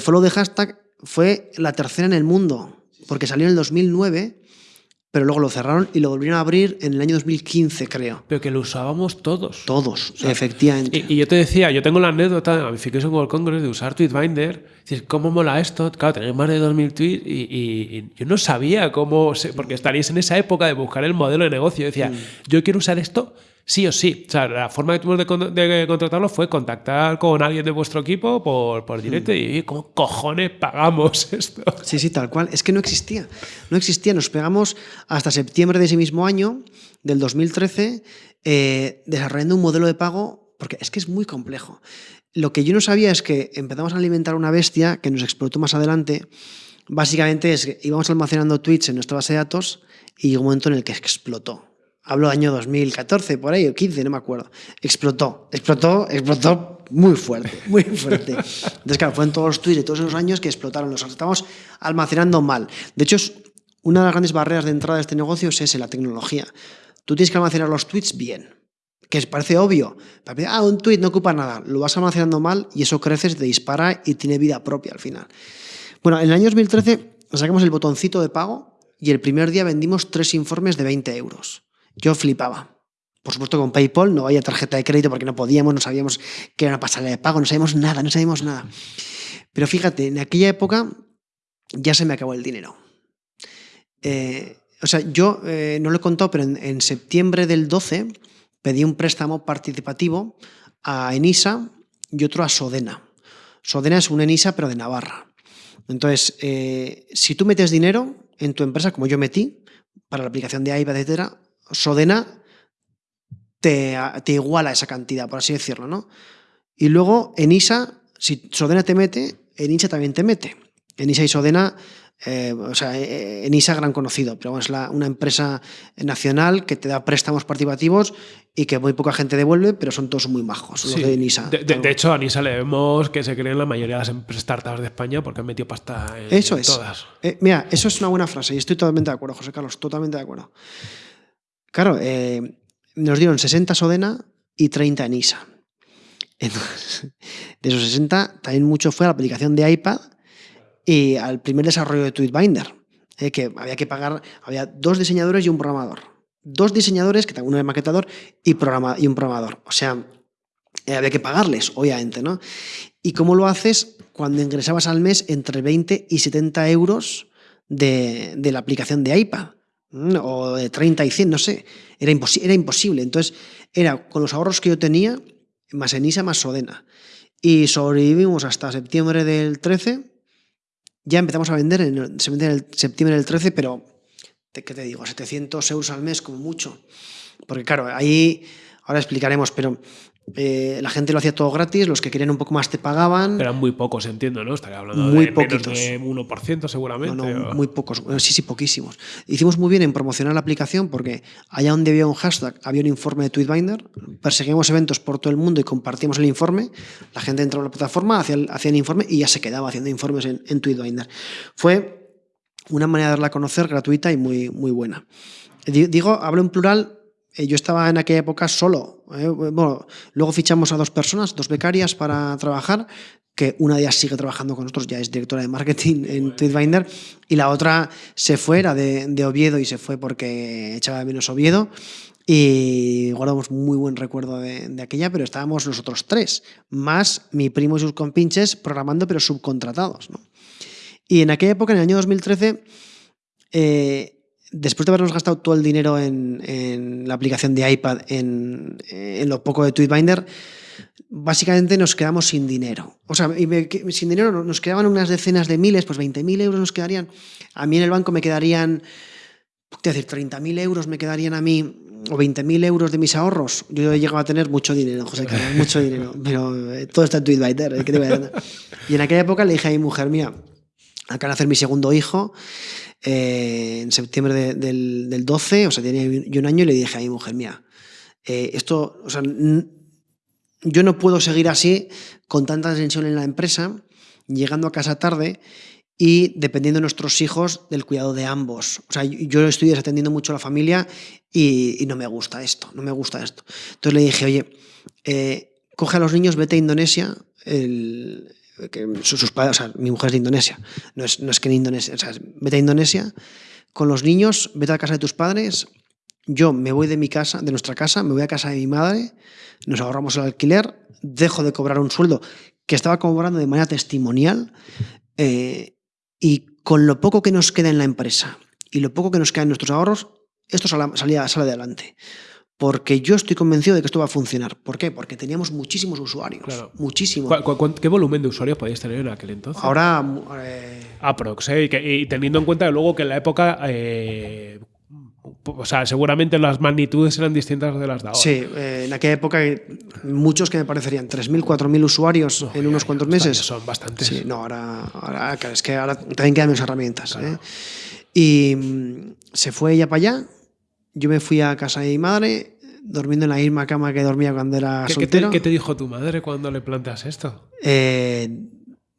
Follow the Hashtag fue la tercera en el mundo, porque salió en el 2009 pero luego lo cerraron y lo volvieron a abrir en el año 2015, creo. Pero que lo usábamos todos. Todos, efectivamente. Y, yo te decía, yo tengo la anécdota de Gamification World Congress de usar Tweetbinder. Dices, ¿cómo mola esto? Claro, tenéis más de 2.000 tweets y, yo no sabía cómo, porque estaríais en esa época de buscar el modelo de negocio. Yo decía, mm. yo quiero usar esto sí o sí. O sea, la forma que tuvimos de, contratarlo fue contactar con alguien de vuestro equipo por, por directo y ¿cómo cojones pagamos esto? Sí, sí, tal cual. Es que no existía. No existía. Nos pegamos hasta septiembre de ese mismo año, del 2013, eh, desarrollando un modelo de pago, porque es que es muy complejo. Lo que yo no sabía es que empezamos a alimentar una bestia que nos explotó más adelante. Básicamente es que íbamos almacenando tweets en nuestra base de datos y llegó un momento en el que explotó hablo año 2014, por ahí, o 15, no me acuerdo, explotó, explotó, explotó muy fuerte, muy fuerte. Entonces, claro, fueron todos los tweets de todos esos años que explotaron, los estamos almacenando mal. De hecho, una de las grandes barreras de entrada de este negocio es ese, la tecnología. Tú tienes que almacenar los tweets bien, que parece obvio. Ah, un tweet no ocupa nada, lo vas almacenando mal y eso crece, te dispara y tiene vida propia al final. Bueno, en el año 2013 sacamos el botoncito de pago y el primer día vendimos tres informes de 20 euros. Yo flipaba. Por supuesto con PayPal, no había tarjeta de crédito porque no podíamos, no sabíamos qué era una pasarela de pago, no sabíamos nada, no sabíamos nada. Pero fíjate, en aquella época ya se me acabó el dinero. Eh, o sea, yo eh, no lo he contado, pero en, septiembre del 12 pedí un préstamo participativo a Enisa y otro a Sodena. Sodena es un Enisa, pero de Navarra. Entonces, eh, si tú metes dinero en tu empresa, como yo metí, para la aplicación de AIBA, etcétera, Sodena te, te, iguala esa cantidad, por así decirlo, ¿no? Y luego en ISA, si Sodena te mete, en ISA también te mete. En ISA y Sodena, eh, o sea, eh, en ISA gran conocido, pero es una empresa nacional que te da préstamos participativos y que muy poca gente devuelve, pero son todos muy majos, los de NISA. De, hecho, a NISA le vemos que se creen la mayoría de las startups de España porque han metido pasta en, eso es. todas. Eh, mira, eso es una buena frase y estoy totalmente de acuerdo, José Carlos, totalmente de acuerdo. Claro, eh, nos dieron 60 Sodena y 30 en ISA. Entonces, de esos 60, también mucho fue a la aplicación de iPad y al primer desarrollo de Tweetbinder, eh, que había que pagar, había dos diseñadores y un programador. Dos diseñadores, que uno de maquetador y, programa, y un programador. O sea, eh, había que pagarles, obviamente, ¿no? ¿Y cómo lo haces cuando ingresabas al mes entre 20 y 70 euros de, de la aplicación de iPad? O de 30 y 100, no sé, era, era imposible. Entonces, era con los ahorros que yo tenía, más Enisa, más Sodena. Y sobrevivimos hasta septiembre del 13. Ya empezamos a vender, en, en el septiembre del 13, pero, ¿qué te digo? 700 euros al mes como mucho. Porque claro, ahí, ahora explicaremos, pero eh, la gente lo hacía todo gratis, los que querían un poco más te pagaban. Eran muy pocos, entiendo, ¿no? Estaría hablando muy de poquitos. menos de 1% seguramente. No, muy pocos. sí, sí, poquísimos. Hicimos muy bien en promocionar la aplicación porque allá donde había un hashtag había un informe de Tweetbinder, perseguíamos eventos por todo el mundo y compartíamos el informe, la gente entraba a la plataforma, hacía el, hacía el informe y ya se quedaba haciendo informes en, en Tweetbinder. Fue una manera de darla a conocer gratuita y muy, muy buena. Digo, hablo en plural yo estaba en aquella época solo. Eh, bueno, luego fichamos a dos personas, dos becarias para trabajar, que una de ellas sigue trabajando con nosotros, ya es directora de marketing en Tweetbinder, y la otra se fue, era de, Oviedo y se fue porque echaba de menos Oviedo. Y guardamos muy buen recuerdo de, de, aquella, pero estábamos nosotros tres, más mi primo y sus compinches programando, pero subcontratados. ¿no? Y en aquella época, en el año 2013, eh, después de habernos gastado todo el dinero en, en la aplicación de iPad, en, en, lo poco de Tweetbinder, básicamente nos quedamos sin dinero. O sea, sin dinero nos quedaban unas decenas de miles, pues 20.000 euros nos quedarían. A mí en el banco me quedarían, ¿qué decir? 30.000 euros me quedarían a mí, o 20.000 euros de mis ahorros. Yo he llegado a tener mucho dinero, José Carlos, mucho dinero. Pero eh, todo está en Tweetbinder. ¿eh? ¿qué te voy a y en aquella época le dije a mi mujer mía, acá nacer mi segundo hijo. Eh, en septiembre de, del, del, 12, o sea, tenía yo un año y le dije a mi mujer, mía, eh, esto, o sea, yo no puedo seguir así con tanta tensión en la empresa, llegando a casa tarde y dependiendo de nuestros hijos del cuidado de ambos. O sea, yo estoy desatendiendo mucho a la familia y, no me gusta esto, no me gusta esto. Entonces le dije, oye, eh, coge a los niños, vete a Indonesia, que sus, padres, o sea, mi mujer es de Indonesia, no es, no es que en Indonesia, o sea, vete a Indonesia con los niños, vete a la casa de tus padres, yo me voy de mi casa, de nuestra casa, me voy a casa de mi madre, nos ahorramos el alquiler, dejo de cobrar un sueldo que estaba cobrando de manera testimonial eh, y con lo poco que nos queda en la empresa y lo poco que nos queda en nuestros ahorros, esto sale, salía, sale adelante. Porque yo estoy convencido de que esto va a funcionar. ¿Por qué? Porque teníamos muchísimos usuarios. Claro. Muchísimos. ¿Cu cu qué volumen de usuarios podíais tener en aquel entonces? Ahora. Eh... Aprox, ¿eh? y, que, y, teniendo en cuenta luego que en la época. Eh, o sea, seguramente las magnitudes eran distintas de las de ahora. Sí, eh, en aquella época muchos que me parecerían 3.000, 4.000 usuarios no, en unos ya, cuantos meses. Son bastantes. Sí, no, ahora, ahora es que ahora también quedan menos herramientas. Claro. ¿eh? Y mm, se fue ella para allá, yo me fui a casa de mi madre, durmiendo en la misma cama que dormía cuando era ¿Qué, soltero. ¿qué te, ¿Qué te, dijo tu madre cuando le planteas esto? Eh,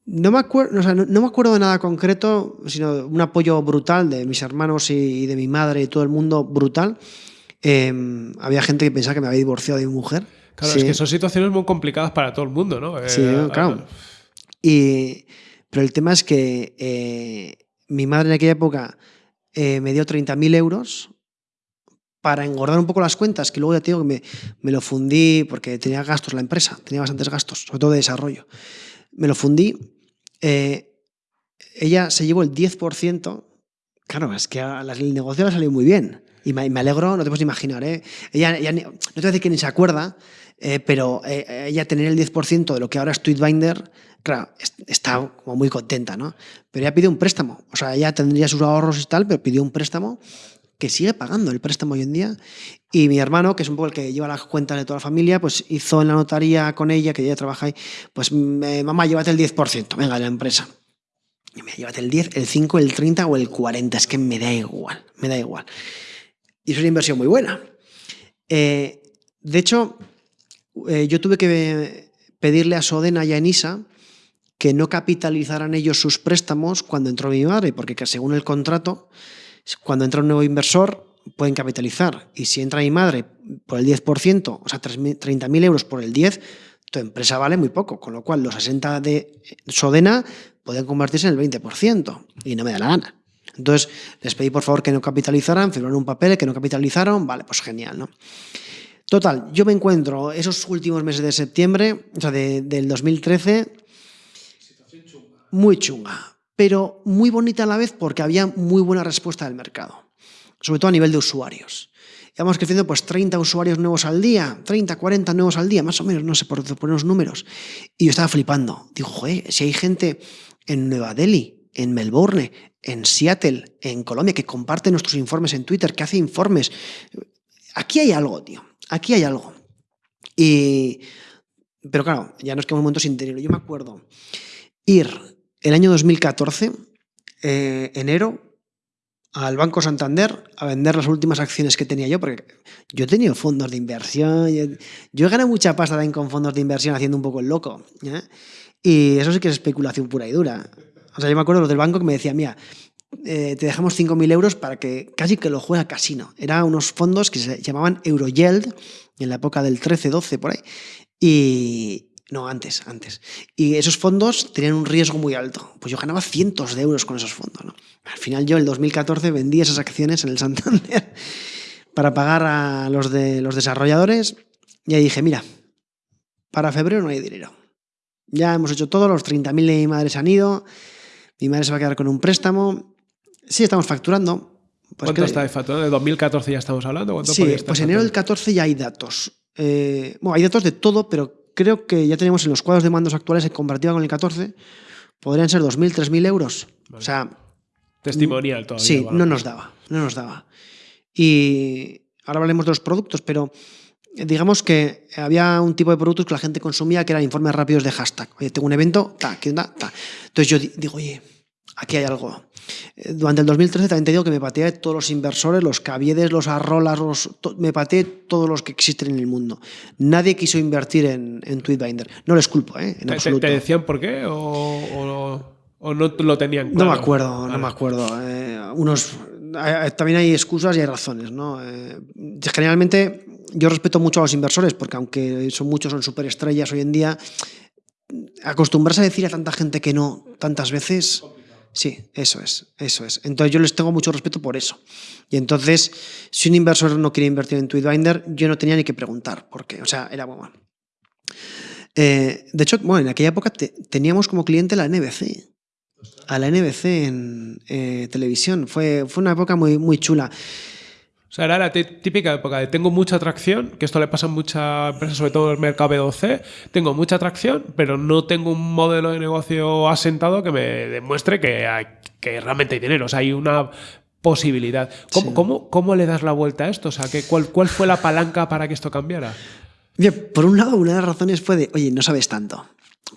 no, me acuerdo, o sea, no, no, me acuerdo de nada concreto, sino un apoyo brutal de mis hermanos y, y de mi madre y todo el mundo brutal. Eh, había gente que pensaba que me había divorciado de mi mujer. Claro, sí. es que son situaciones muy complicadas para todo el mundo, ¿no? Sí, eh, claro. Y, pero el tema es que eh, mi madre en aquella época me dio 30.000 euros para engordar un poco las cuentas, que luego ya te que me, me, lo fundí porque tenía gastos la empresa, tenía bastantes gastos, sobre todo de desarrollo. Me lo fundí. Eh, ella se llevó el 10%. Claro, es que el negocio le salió muy bien. Y me, me alegro, no te puedes imaginar. ¿eh? Ella, no te voy a decir que ni se acuerda, eh, pero eh, ella tener el 10% de lo que ahora es Tweetbinder, claro, está como muy contenta, ¿no? Pero ella pidió un préstamo. O sea, ella tendría sus ahorros y tal, pero pidió un préstamo que sigue pagando el préstamo hoy en día. Y mi hermano, que es un poco el que lleva las cuentas de toda la familia, pues hizo en la notaría con ella, que ella trabaja ahí, pues eh, mamá, llévate el 10%, venga, de la empresa. Y me llévate el 10, el 5, el 30 o el 40, es que me da igual, me da igual. Y es una inversión muy buena. Eh, de hecho, eh, yo tuve que pedirle a Sodena y a Enisa que no capitalizaran ellos sus préstamos cuando entró mi madre, porque según el contrato, cuando entra un nuevo inversor, pueden capitalizar. Y si entra mi madre por el 10%, o sea, 30.000 euros por el 10%, tu empresa vale muy poco. Con lo cual, los 60 de Sodena pueden convertirse en el 20%. Y no me da la gana. Entonces, les pedí por favor que no capitalizaran, firmaron un papel que no capitalizaron. Vale, pues genial, ¿no? Total, yo me encuentro esos últimos meses de septiembre, o sea, de, del 2013, muy chunga pero muy bonita a la vez porque había muy buena respuesta del mercado, sobre todo a nivel de usuarios. Íbamos creciendo pues 30 usuarios nuevos al día, 30, 40 nuevos al día, más o menos, no sé por poner los números. Y yo estaba flipando. Digo, joder, si hay gente en Nueva Delhi, en Melbourne, en Seattle, en Colombia, que comparte nuestros informes en Twitter, que hace informes. Aquí hay algo, tío. Aquí hay algo. Y... Pero claro, ya nos quedamos un momento sin dinero. Yo me acuerdo ir el año 2014, eh, enero, al Banco Santander a vender las últimas acciones que tenía yo, porque yo he tenido fondos de inversión, yo, yo he ganado mucha pasta también con fondos de inversión haciendo un poco el loco. ¿eh? Y eso sí que es especulación pura y dura. O sea, yo me acuerdo los del banco que me decían, mira, eh, te dejamos 5.000 euros para que casi que lo juegue a casino. Eran unos fondos que se llamaban Euroyield, en la época del 13-12 por ahí. Y, no, antes, antes. Y esos fondos tenían un riesgo muy alto. Pues yo ganaba cientos de euros con esos fondos. ¿no? Al final yo en el 2014 vendí esas acciones en el Santander para pagar a los, de, los desarrolladores. Y ahí dije, mira, para febrero no hay dinero. Ya hemos hecho todo, los 30.000 de mi madre se han ido, mi madre se va a quedar con un préstamo. Sí, estamos facturando. Pues ¿Cuánto está facturando? ¿De 2014 ya estamos hablando? sí, pues enero del 14 ya hay datos. Eh, bueno, hay datos de todo, pero creo que ya tenemos en los cuadros de mandos actuales en comparativa con el 14, podrían ser 2.000, 3.000 euros. O sea... Testimonial todavía. Sí, no nos daba, no nos daba. Y ahora hablaremos de los productos, pero digamos que había un tipo de productos que la gente consumía que eran informes rápidos de hashtag. Oye, tengo un evento, ta, ¿qué onda? Ta. Entonces yo digo, oye, aquí hay algo. Eh, durante el 2013 también te digo que me pateé todos los inversores, los caviedes, los arrolas, los, me pateé todos los que existen en el mundo. Nadie quiso invertir en, en Tweetbinder. No les culpo, ¿eh? En ¿Te, ¿Te, decían por qué? ¿O, o, no lo tenían claro? No me acuerdo, no me acuerdo. Eh, unos, también hay excusas y hay razones. ¿no? Eh, generalmente yo respeto mucho a los inversores porque aunque son muchos, son superestrellas hoy en día, acostumbrarse a decir a tanta gente que no tantas veces Sí, eso es, eso es. Entonces yo les tengo mucho respeto por eso. Y entonces, si un inversor no quiere invertir en Tweetbinder, yo no tenía ni que preguntar por qué. O sea, era bueno. Eh, de hecho, bueno, en aquella época teníamos como cliente la NBC. A la NBC en eh, televisión. Fue, fue una época muy, muy chula. O sea, era la típica época de tengo mucha atracción, que esto le pasa a muchas empresas, sobre todo en el mercado B2C, tengo mucha atracción, pero no tengo un modelo de negocio asentado que me demuestre que, hay, que realmente hay dinero. O sea, hay una posibilidad. ¿Cómo, cómo, cómo le das la vuelta a esto? O sea, ¿cuál, ¿cuál fue la palanca para que esto cambiara? Bien, por un lado, una de las razones fue de, oye, no sabes tanto.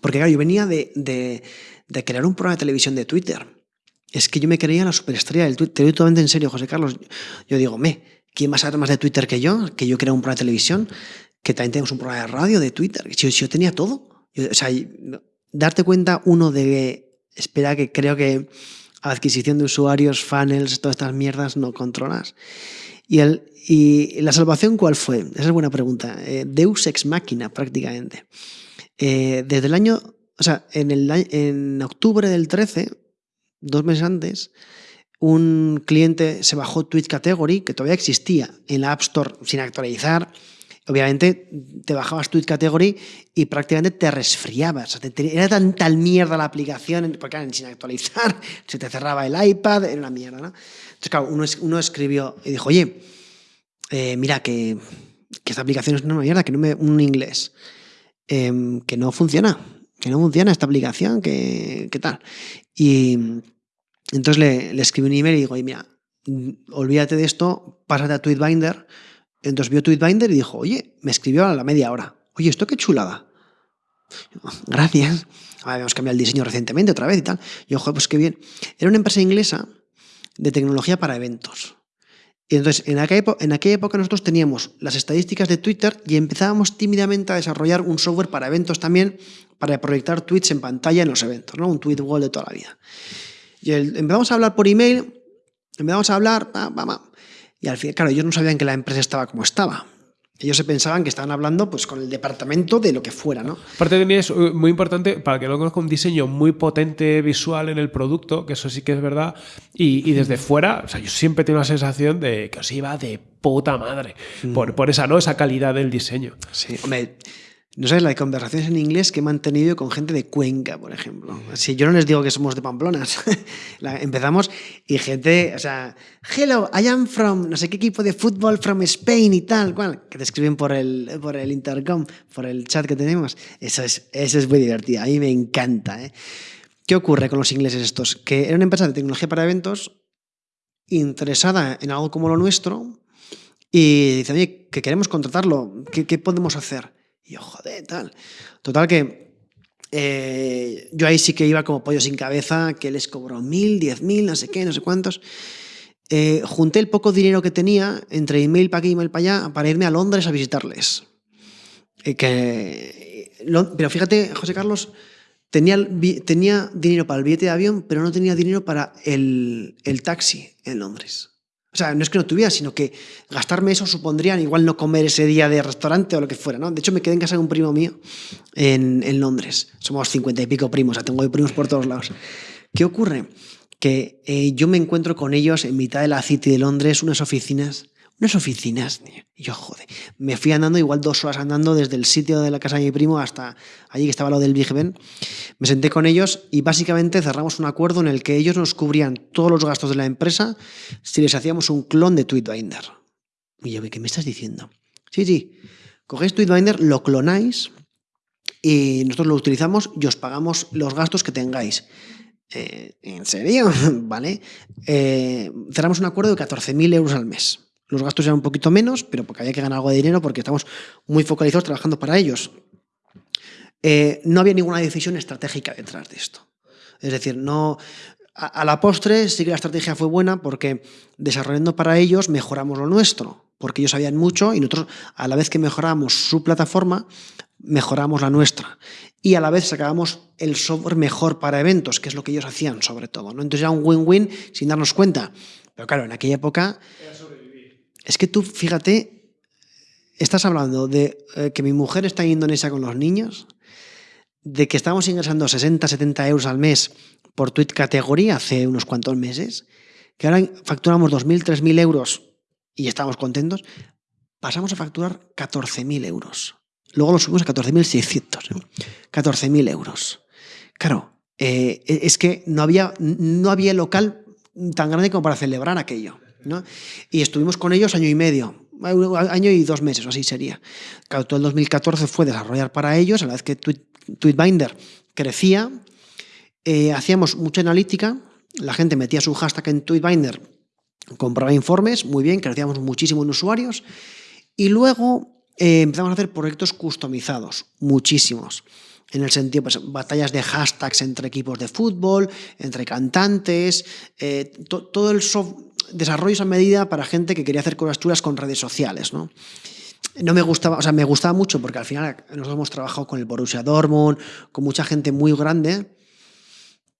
Porque claro, yo venía de, de, de crear un programa de televisión de Twitter es que yo me creía la superestrella del Twitter. Te digo totalmente en serio, José Carlos. Yo digo, me, ¿quién va a saber más de Twitter que yo? Que yo creo un programa de televisión, que también tenemos un programa de radio de Twitter. Si, yo tenía todo. o sea, darte cuenta, uno, de. Espera, que creo que adquisición de usuarios, funnels, todas estas mierdas no controlas. Y, el, y la salvación, ¿cuál fue? Esa es buena pregunta. Eh, Deus ex máquina, prácticamente. Eh, desde el año. O sea, en, el, en octubre del 13 dos meses antes, un cliente se bajó Twitch Category, que todavía existía en la App Store sin actualizar. Obviamente te bajabas Twitch Category y prácticamente te resfriabas. Era tan tal mierda la aplicación, porque era sin actualizar, se te cerraba el iPad, era una mierda. ¿no? Entonces, claro, uno, escribió y dijo, oye, eh, mira que, que, esta aplicación es una mierda, que no me, un inglés, em, que no funciona que no funciona esta aplicación, ¿qué, tal? Y entonces le, le, escribí un email y digo, oye, mira, olvídate de esto, pásate a Tweetbinder. Entonces vio Tweetbinder y dijo, oye, me escribió a la media hora. Oye, esto qué chulada. Gracias. Habíamos cambiado el diseño recientemente otra vez y tal. Y ojo, pues qué bien. Era una empresa inglesa de tecnología para eventos. Y entonces, en aquella, en aquella época nosotros teníamos las estadísticas de Twitter y empezábamos tímidamente a desarrollar un software para eventos también, para proyectar tweets en pantalla en los eventos, ¿no? Un tweet wall de toda la vida. Y empezamos a hablar por email, empezamos a hablar, y al final, claro, ellos no sabían que la empresa estaba como estaba. Ellos se pensaban que estaban hablando pues, con el departamento de lo que fuera, ¿no? Aparte también es uh, muy importante, para que lo conozca, un diseño muy potente visual en el producto, que eso sí que es verdad, y, desde fuera, o sea, yo siempre tengo la sensación de que os iba de puta madre, mm. por, por, esa, ¿no? esa calidad del diseño. Sí, hombre, no sabes la de conversaciones en inglés que he mantenido con gente de Cuenca, por ejemplo. Si yo no les digo que somos de Pamplonas, empezamos y gente, o sea, hello, I am from no sé qué equipo de fútbol from Spain y tal, cual, que te escriben por el, por el intercom, por el chat que tenemos. Eso es, eso es muy divertido, a mí me encanta. ¿eh? ¿Qué ocurre con los ingleses estos? Que era una empresa de tecnología para eventos interesada en algo como lo nuestro y dicen, oye, que queremos contratarlo, ¿qué, qué podemos hacer? Y yo, joder, tal. Total que eh, yo ahí sí que iba como pollo sin cabeza, que les cobró mil, diez mil, no sé qué, no sé cuántos. Eh, junté el poco dinero que tenía entre email para aquí y email para allá para irme a Londres a visitarles. Eh, que, pero fíjate, José Carlos, tenía, tenía dinero para el billete de avión, pero no tenía dinero para el, el taxi en Londres. O sea, no es que no tuviera, sino que gastarme eso supondría igual no comer ese día de restaurante o lo que fuera, ¿no? De hecho, me quedé en casa de un primo mío en, en Londres. Somos cincuenta y pico primos, o tengo primos por todos lados. ¿Qué ocurre? Que eh, yo me encuentro con ellos en mitad de la City de Londres, unas oficinas, unas oficinas. Y yo, joder, me fui andando igual dos horas andando desde el sitio de la casa de mi primo hasta allí que estaba lo del Big. Me senté con ellos y básicamente cerramos un acuerdo en el que ellos nos cubrían todos los gastos de la empresa si les hacíamos un clon de Tweetbinder. Y yo, ¿qué me estás diciendo? Sí, sí, cogéis Tweetbinder, lo clonáis y nosotros lo utilizamos y os pagamos los gastos que tengáis. Eh, ¿En serio? ¿Vale? Eh, cerramos un acuerdo de 14.000 euros al mes. Los gastos eran un poquito menos, pero porque había que ganar algo de dinero porque estamos muy focalizados trabajando para ellos. Eh, no había ninguna decisión estratégica detrás de esto. Es decir, no, a, la postre sí que la estrategia fue buena porque desarrollando para ellos mejoramos lo nuestro, porque ellos sabían mucho y nosotros a la vez que mejoramos su plataforma, mejoramos la nuestra. Y a la vez sacábamos el software mejor para eventos, que es lo que ellos hacían sobre todo. ¿no? Entonces era un win-win sin darnos cuenta. Pero claro, en aquella época es que tú, fíjate, estás hablando de eh, que mi mujer está en Indonesia con los niños, de que estamos ingresando 60, 70 euros al mes por tweet categoría hace unos cuantos meses, que ahora facturamos 2.000, 3.000 euros y estamos contentos, pasamos a facturar 14.000 euros. Luego lo subimos a 14.600. 14.000 ¿eh? euros. Claro, eh, es que no había, no había local tan grande como para celebrar aquello. Y estuvimos con ellos año y medio, año y dos meses, así sería. Todo el 2014 fue desarrollar para ellos, a la vez que Tweetbinder crecía, eh, hacíamos mucha analítica, la gente metía su hashtag en Tweetbinder, compraba informes, muy bien, crecíamos muchísimo en usuarios, y luego eh, empezamos a hacer proyectos customizados, muchísimos en el sentido, pues, batallas de hashtags entre equipos de fútbol, entre cantantes, eh, todo el software desarrollos a medida para gente que quería hacer cosas chulas con redes sociales, ¿no? No me gustaba, o sea, me gustaba mucho porque al final nosotros hemos trabajado con el Borussia Dortmund, con mucha gente muy grande,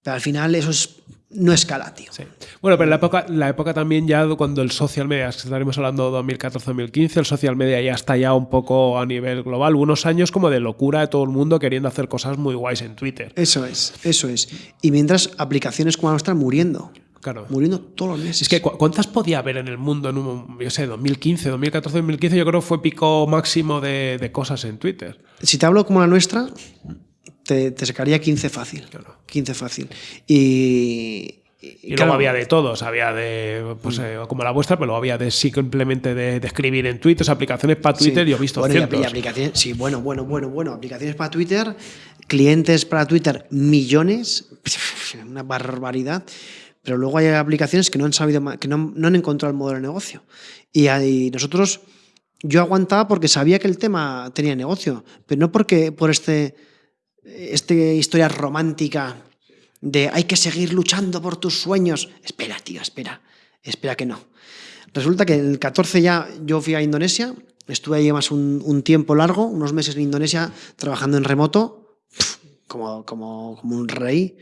pero al final eso es, no escala, tío. Bueno, pero en la época, la época también ya cuando el social media, estaremos hablando de 2014-2015, el social media ya está ya un poco a nivel global, unos años como de locura de todo el mundo queriendo hacer cosas muy guays en Twitter. Eso es, eso es. Y mientras aplicaciones como la nuestra muriendo. Muriendo todos los meses. Es que ¿cuántas podía haber en el mundo en un, yo sé, 2015, 2014, 2015? Yo creo que fue pico máximo de, cosas en Twitter. Si te hablo como la nuestra, te, te sacaría 15 fácil. 15 fácil. Y, y luego había de todos, había de, pues, mm. eh, como la vuestra, pero luego había de simplemente de, de escribir en Twitter, aplicaciones para Twitter, yo he visto bueno, aplicaciones, sí, bueno, bueno, bueno, bueno, aplicaciones para Twitter, clientes para Twitter, millones, una barbaridad pero luego hay aplicaciones que no han sabido, que no, han encontrado el modelo de negocio. Y, nosotros, yo aguantaba porque sabía que el tema tenía negocio, pero no porque por este, este historia romántica de hay que seguir luchando por tus sueños. Espera, tío, espera, espera que no. Resulta que el 14 ya yo fui a Indonesia, estuve ahí más un, un tiempo largo, unos meses en Indonesia trabajando en remoto, como, como, como un rey,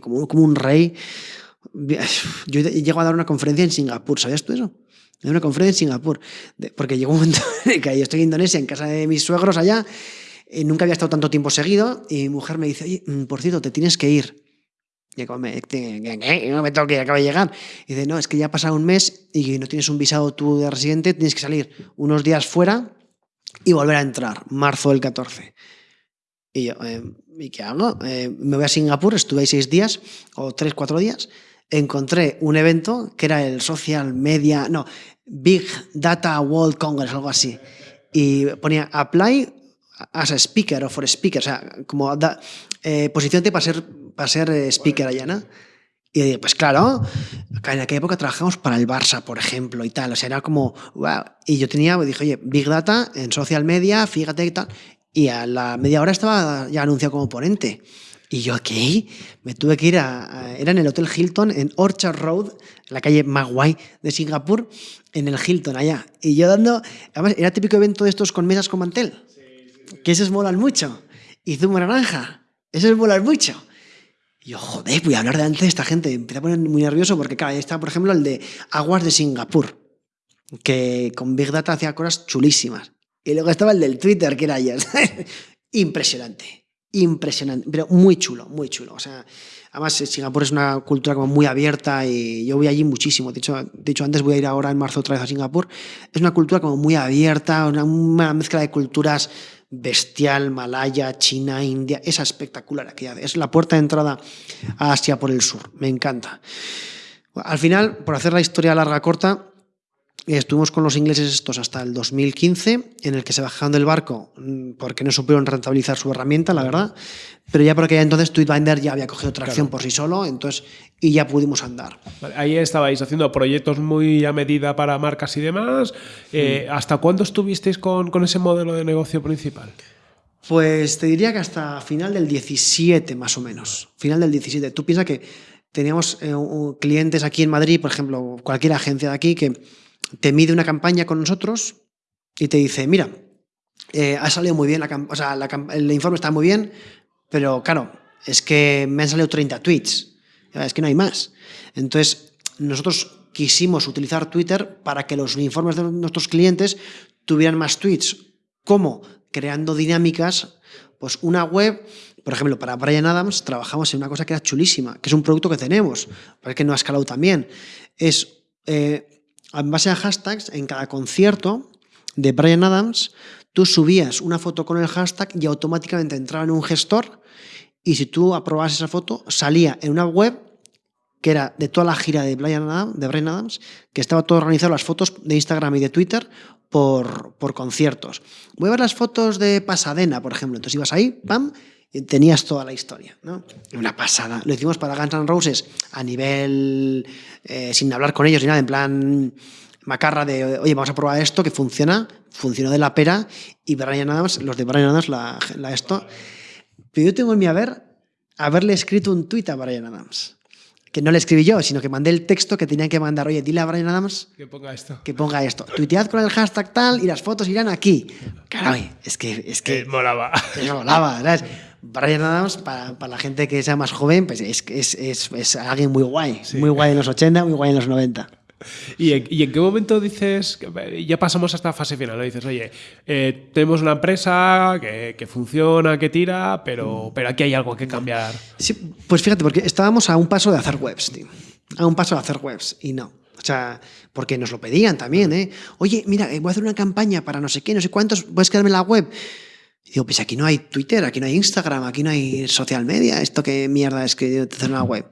como, como un rey. Yo llego a dar una conferencia en Singapur, ¿sabías tú eso? Una conferencia en Singapur, porque llegó un momento en que yo estoy en Indonesia, en casa de mis suegros allá, y nunca había estado tanto tiempo seguido, y mi mujer me dice, oye, mm, por cierto, te tienes que ir. Y me, no me tengo que acaba de llegar. Y dice, no, es que ya ha pasado un mes y no tienes un visado tú de residente, tienes que salir unos días fuera y volver a entrar, marzo del 14. Y yo, eh, ¿y qué hago? Eh, me voy a Singapur, estuve ahí seis días o tres, cuatro días. Encontré un evento que era el Social Media, no, Big Data World Congress, algo así. Y ponía Apply as a speaker o for speaker, o sea, como da, eh, posicionate para ser, para ser speaker allá, ¿no? Y dije, pues claro, en aquella época trabajamos para el Barça, por ejemplo, y tal. O sea, era como, wow. Y yo tenía, dije, oye, Big Data en social media, fíjate y tal. Y a la media hora estaba ya anunciado como ponente. Y yo, ¿qué? Me tuve que ir a, Era en el Hotel Hilton, en Orchard Road, la calle Maguay de Singapur, en el Hilton, allá. Y yo dando. Además, era típico evento de estos con mesas con mantel. Que esos molan mucho. Y zumo naranja. Esos molan mucho. Y yo, joder, voy a hablar delante de esta gente. Empecé a poner muy nervioso porque, claro, ahí está, por ejemplo, el de Aguas de Singapur, que con Big Data hacía cosas chulísimas. Y luego estaba el del Twitter, que era ya. impresionante. impresionante, pero muy chulo, muy chulo. O sea, además eh, Singapur es una cultura como muy abierta y yo voy allí muchísimo. De hecho, antes voy a ir ahora en marzo otra vez a Singapur. Es una cultura como muy abierta, una, mezcla de culturas bestial, Malaya, China, India. Es espectacular. Es la puerta de entrada a Asia por el sur. Me encanta. Al final, por hacer la historia larga corta, Estuvimos con los ingleses estos hasta el 2015, en el que se bajaron del barco mm, porque no supieron rentabilizar su herramienta, la verdad. Pero ya porque entonces Tweetbinder ya había cogido tracción por sí solo, entonces y ya pudimos andar. ahí estabais haciendo proyectos muy a medida para marcas y demás. Eh, ¿Hasta cuándo estuvisteis con, con ese modelo de negocio principal? Pues te diría que hasta final del 17 más o menos. Final del 17. Tú piensas que teníamos eh, clientes aquí en Madrid, por ejemplo, cualquier agencia de aquí que te mide una campaña con nosotros y te dice, mira, eh, ha salido muy bien, la, o sea, el informe está muy bien, pero claro, es que me han salido 30 tweets, es que no hay más. Entonces, nosotros quisimos utilizar Twitter para que los informes de nuestros clientes tuvieran más tweets. ¿Cómo? Creando dinámicas, pues una web, por ejemplo, para Brian Adams trabajamos en una cosa que era chulísima, que es un producto que tenemos, pero que no ha escalado también. Es eh, en base a hashtags, en cada concierto de Brian Adams, tú subías una foto con el hashtag y automáticamente entraba en un gestor y si tú aprobabas esa foto, salía en una web que era de toda la gira de Brian Adams, de Brian Adams que estaba todo organizado, las fotos de Instagram y de Twitter por, por conciertos. Voy a ver las fotos de Pasadena, por ejemplo. Entonces ibas ahí, pam, tenías toda la historia. ¿no? Una pasada. Lo hicimos para Guns N' Roses a nivel, eh, sin hablar con ellos ni nada, en plan macarra de, oye, vamos a probar esto, que funciona, funcionó de la pera, y Brian Adams, los de Brian Adams, la, la esto. Pero yo tengo en mi haber haberle escrito un tuit a Brian Adams. Que no le escribí yo, sino que mandé el texto que tenían que mandar. Oye, dile a Brian Adams que ponga esto. Que ponga esto. Tuitead con el hashtag tal y las fotos irán aquí. Caray, es que. Es que. molaba. Es molaba, ¿sabes? Brian Adams, para, la gente que sea más joven, pues es, es, es, alguien muy guay. Muy guay en los 80, muy guay en los 90. ¿Y en, qué momento dices, ya pasamos hasta la fase final, dices, oye, eh, tenemos una empresa que, funciona, que tira, pero, pero aquí hay algo que cambiar? Sí, pues fíjate, porque estábamos a un paso de hacer webs, tío. A un paso de hacer webs, y no. O sea, porque nos lo pedían también, ¿eh? Oye, mira, voy a hacer una campaña para no sé qué, no sé cuántos, puedes quedarme en la web. Y digo, pues aquí no hay Twitter, aquí no hay Instagram, aquí no hay social media, esto qué mierda es que hacer una web.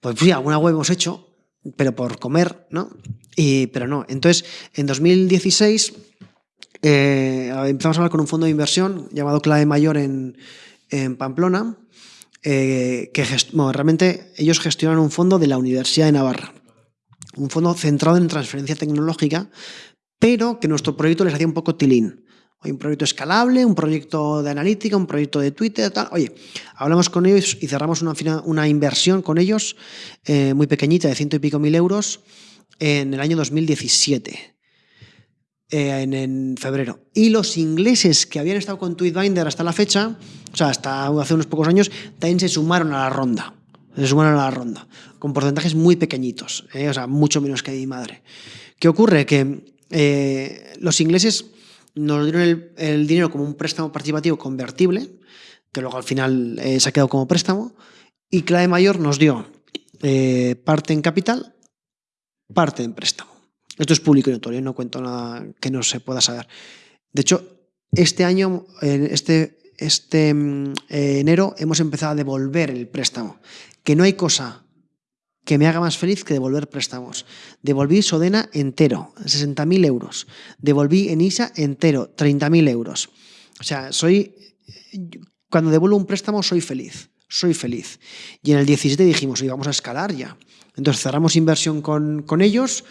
Pues sí, alguna web hemos hecho, pero por comer, ¿no? Y, pero no. Entonces, en 2016 eh, empezamos a hablar con un fondo de inversión llamado Clave Mayor en, Pamplona, eh, que realmente ellos gestionan un fondo de la Universidad de Navarra, un fondo centrado en transferencia tecnológica, pero que nuestro proyecto les hacía un poco tilín un proyecto escalable, un proyecto de analítica, un proyecto de Twitter, tal. Oye, hablamos con ellos y cerramos una, inversión con ellos eh, muy pequeñita, de ciento y pico mil euros, en el año 2017. Eh, en, febrero. Y los ingleses que habían estado con Tweetbinder hasta la fecha, o sea, hasta hace unos pocos años, también se sumaron a la ronda. Se sumaron a la ronda, con porcentajes muy pequeñitos, eh, o sea, mucho menos que mi madre. ¿Qué ocurre? Que los ingleses nos dieron el, dinero como un préstamo participativo convertible, que luego al final eh, se ha quedado como préstamo, y Clave Mayor nos dio eh, parte en capital, parte en préstamo. Esto es público y notorio, no cuento nada que no se pueda saber. De hecho, este año, este, este mm, eh, enero, hemos empezado a devolver el préstamo. Que no hay cosa que me haga más feliz que devolver préstamos. Devolví Sodena entero, 60.000 euros. Devolví Enisa entero, 30.000 euros. O sea, soy. Cuando devuelvo un préstamo, soy feliz. Soy feliz. Y en el 17 dijimos, vamos a escalar ya. Entonces cerramos inversión con, con ellos.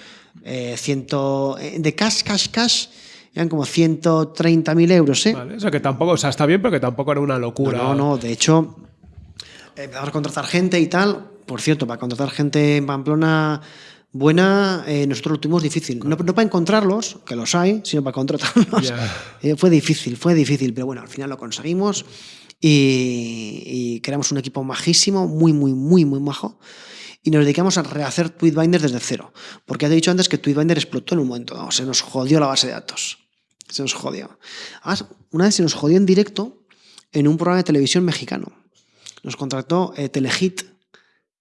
Eh, ciento, eh, de cash, cash, cash eran como 130.000 euros. ¿eh? Vale, o sea, que tampoco, o sea, está bien, pero que tampoco era una locura. No, no, de hecho, empezamos a contratar gente y tal. Por cierto, para contratar gente en Pamplona buena, eh, nosotros lo tuvimos difícil. No, para encontrarlos, que los hay, sino para contratarlos. Eh, fue difícil, fue difícil, pero bueno, al final lo conseguimos y, creamos un equipo majísimo, muy, muy, muy, muy majo. Y nos dedicamos a rehacer Tweetbinder desde cero. Porque ya te he dicho antes que Tweetbinder explotó en un momento, se nos jodió la base de datos. Se nos jodió. Además, una vez se nos jodió en directo en un programa de televisión mexicano. Nos contrató eh, Telehit,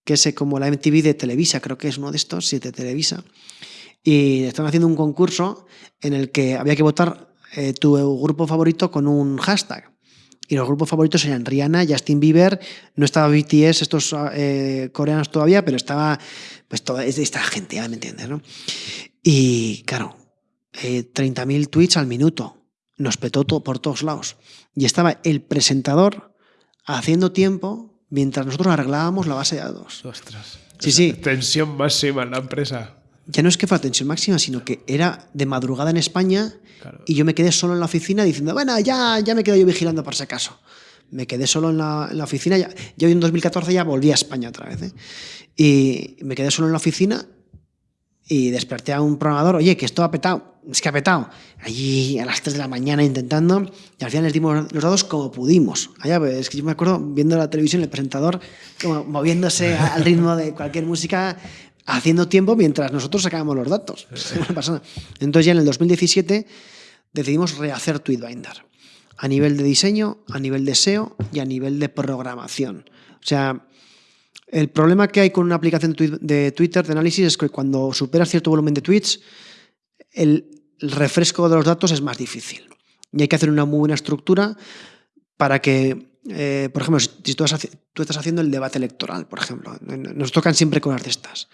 que es como la MTV de Televisa, creo que es uno de estos, de Televisa. Y están haciendo un concurso en el que había que votar eh, tu grupo favorito con un hashtag. Y los grupos favoritos eran Rihanna, Justin Bieber, no estaba BTS, estos eh, coreanos todavía, pero estaba pues toda esta gente, me entiendes, ¿no? Y claro, eh, 30.000 tweets al minuto, nos petó por todos lados. Y estaba el presentador haciendo tiempo mientras nosotros arreglábamos la base de datos. Ostras. Sí, sí. Tensión máxima en la empresa. Ya no es que fuera tensión máxima, sino que era de madrugada en España Claro. y yo me quedé solo en la oficina diciendo, bueno, ya, ya me quedo yo vigilando por si acaso. Me quedé solo en la, en la oficina. Ya, yo en 2014 ya volví a España otra vez. ¿eh? Y me quedé solo en la oficina y desperté a un programador, oye, que esto ha petado, es que ha petado. Allí a las 3 de la mañana intentando y al final les dimos los datos como pudimos. Allá, pues, es que yo me acuerdo viendo la televisión, el presentador como moviéndose al ritmo de cualquier música, haciendo tiempo mientras nosotros sacábamos los datos. Entonces ya en el 2017 decidimos rehacer Tweetbinder a nivel de diseño, a nivel de SEO y a nivel de programación. O sea, el problema que hay con una aplicación de Twitter de análisis es que cuando superas cierto volumen de tweets, el refresco de los datos es más difícil. Y hay que hacer una muy buena estructura para que, eh, por ejemplo, si tú, tú estás haciendo el debate electoral, por ejemplo, nos tocan siempre cosas de estas.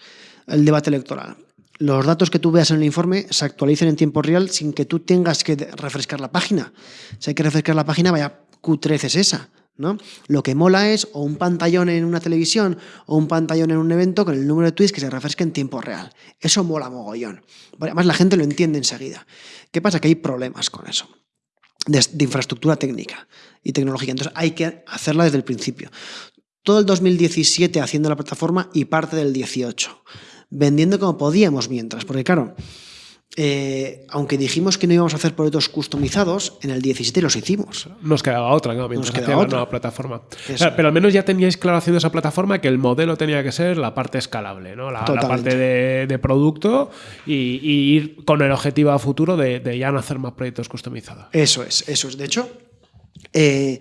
El debate electoral. Los datos que tú veas en el informe se actualicen en tiempo real sin que tú tengas que refrescar la página. Si hay que refrescar la página, vaya Q13 es esa. ¿No? Lo que mola es o un pantallón en una televisión o un pantallón en un evento con el número de tweets que se refresque en tiempo real. Eso mola mogollón. Además, la gente lo entiende enseguida. ¿Qué pasa? Que hay problemas con eso de, de infraestructura técnica y tecnológica. Entonces hay que hacerla desde el principio. Todo el 2017 haciendo la plataforma y parte del 18, vendiendo como podíamos mientras, porque claro, eh, aunque dijimos que no íbamos a hacer proyectos customizados, en el 17 los hicimos. Nos quedaba otra, ¿no? Mientras quedaba hacía la otra. nueva plataforma. Claro, pero al menos ya teníais claro haciendo esa plataforma que el modelo tenía que ser la parte escalable, ¿no? La, parte de, de producto y, y ir con el objetivo a futuro de, de ya no hacer más proyectos customizados. Eso es, eso es. De hecho, eh,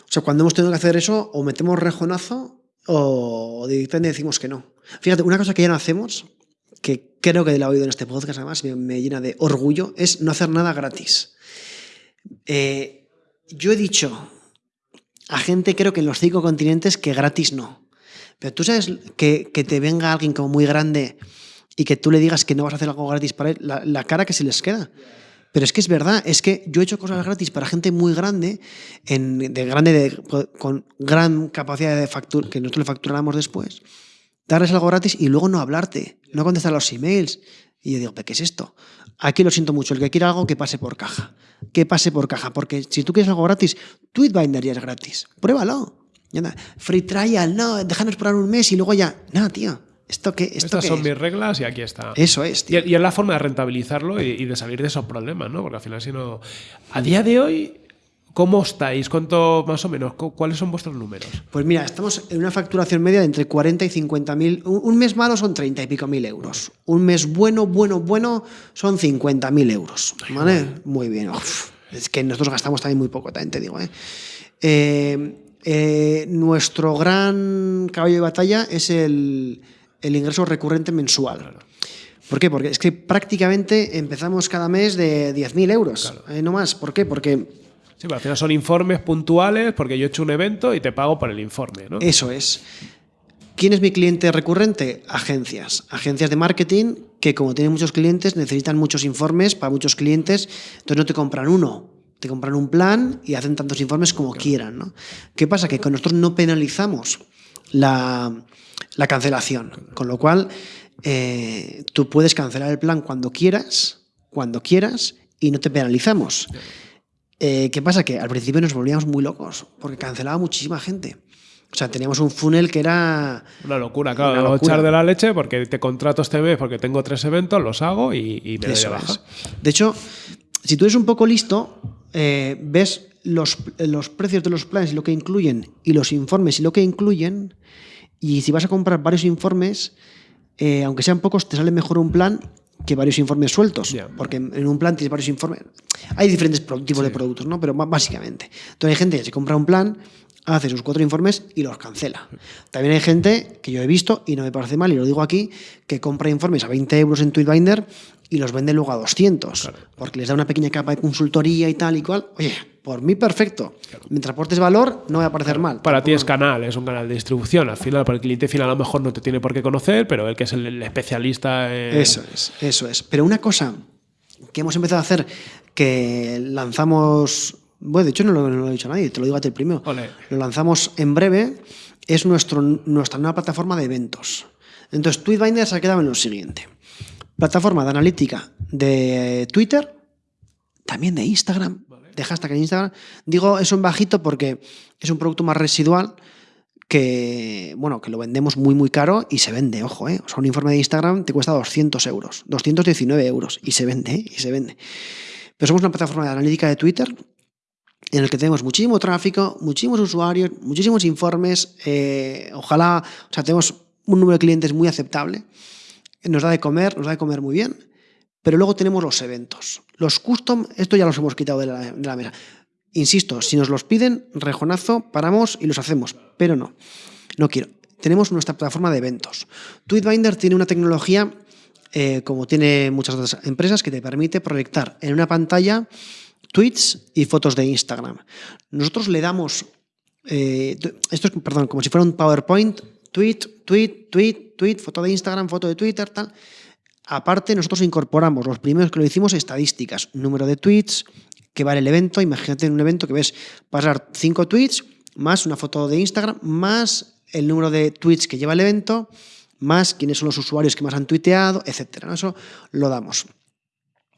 o sea, cuando hemos tenido que hacer eso, o metemos rejonazo o directamente decimos que no. Fíjate, una cosa que ya no hacemos, que creo que la he oído en este podcast además, me, me llena de orgullo, es no hacer nada gratis. Eh, yo he dicho a gente, creo que en los cinco continentes, que gratis no. Pero tú sabes que, que te venga alguien como muy grande y que tú le digas que no vas a hacer algo gratis para él, la, la cara que se les queda. Pero es que es verdad, es que yo he hecho cosas gratis para gente muy grande, en, de grande de- con gran capacidad de factura, que nosotros le facturáramos después, darles algo gratis y luego no hablarte, no contestar los emails. Y yo digo, ¿pero qué es esto? Aquí lo siento mucho, el que quiera algo que pase por caja, que pase por caja, porque si tú quieres algo gratis, Tweetbinder ya es gratis, pruébalo. Anda. Free trial, no, déjanos probar un mes y luego ya, no, tío, ¿esto qué, esto Estas qué son es? mis reglas y aquí está. Eso es, Y, tío. y es la forma de rentabilizarlo y, y de salir de esos problemas, ¿no? Porque al final, si no. A día de hoy, ¿cómo estáis? ¿Cuánto más o menos? cu- ¿Cuáles son vuestros números? Pues mira, estamos en una facturación media de entre 40 y 50 mil. Un, mes malo son 30 y pico mil euros. Un mes bueno, bueno, bueno son 50 mil euros. ¿Vale? Muy bien. Uf, es que nosotros gastamos también muy poco, también te digo. ¿eh? Eh, eh, nuestro gran caballo de batalla es el, el ingreso recurrente mensual. ¿Por qué? Porque es que prácticamente empezamos cada mes de 10.000 euros, eh, no más. ¿Por qué? Porque Sí, pero al final son informes puntuales porque yo he hecho un evento y te pago por el informe, ¿no? Eso es. ¿Quién es mi cliente recurrente? Agencias. Agencias de marketing que como tienen muchos clientes necesitan muchos informes para muchos clientes, entonces no te compran uno, te compran un plan y hacen tantos informes como quieran. ¿no? ¿Qué pasa? Que con nosotros no penalizamos la, la cancelación, con lo cual eh, tú puedes cancelar el plan cuando quieras, cuando quieras y no te penalizamos. Eh, ¿Qué pasa? Que al principio nos volvíamos muy locos porque cancelaba muchísima gente. O sea, teníamos un funnel que era... Una locura, claro. Una locura. echar de la leche porque te contrato este mes porque tengo tres eventos, los hago y, y me doy de baja. De hecho, si tú eres un poco listo, eh, ves los, los precios de los planes y lo que incluyen y los informes y lo que incluyen, y si vas a comprar varios informes, eh, aunque sean pocos, te sale mejor un plan que varios informes sueltos, porque en un plan tienes varios informes. Hay diferentes tipos de productos, ¿no? Pero básicamente. Entonces hay gente que se compra un plan, hace sus cuatro informes y los cancela. También hay gente que yo he visto, y no me parece mal, y lo digo aquí, que compra informes a 20 euros en Tweetbinder y los vende luego a 200, porque les da una pequeña capa de consultoría y tal y cual. Oye, por mí perfecto. Mientras aportes valor, no va a parecer mal. Para ti es canal, es un canal de distribución. Al final, para el cliente final a lo mejor no te tiene por qué conocer, pero el que es el, el especialista en... Eso es, eso es. Pero una cosa que hemos empezado a hacer, que lanzamos, bueno, de hecho no lo, no lo he dicho a nadie, te lo digo a ti el primero, lo lanzamos en breve, es nuestro, nuestra nueva plataforma de eventos. Entonces, Tweetbinder se ha quedado en lo siguiente. Plataforma de analítica de Twitter, también de Instagram, de hashtag en Instagram. Digo eso en bajito porque es un producto más residual que, bueno, que lo vendemos muy, muy caro y se vende, ojo, ¿eh? O sea, un informe de Instagram te cuesta 200 euros, 219 euros y se vende, ¿eh? Y se vende. Pero somos una plataforma de analítica de Twitter en el que tenemos muchísimo tráfico, muchísimos usuarios, muchísimos informes, eh, ojalá, o sea, tenemos un número de clientes muy aceptable, nos da de comer, nos da de comer muy bien, pero luego tenemos los eventos. Los custom, esto ya los hemos quitado de la, mesa. Insisto, si nos los piden, rejonazo, paramos y los hacemos, pero no, no quiero. Tenemos nuestra plataforma de eventos. Tweetbinder tiene una tecnología, eh, como tiene muchas otras empresas, que te permite proyectar en una pantalla tweets y fotos de Instagram. Nosotros le damos, eh, esto es, perdón, como si fuera un PowerPoint, tweet, tweet, tweet, tweet, foto de Instagram, foto de Twitter, tal. Aparte, nosotros incorporamos, los primeros que lo hicimos, estadísticas, número de tweets, que vale el evento. Imagínate en un evento que ves pasar cinco tweets, más una foto de Instagram, más el número de tweets que lleva el evento, más quiénes son los usuarios que más han tuiteado, etc. Eso lo damos.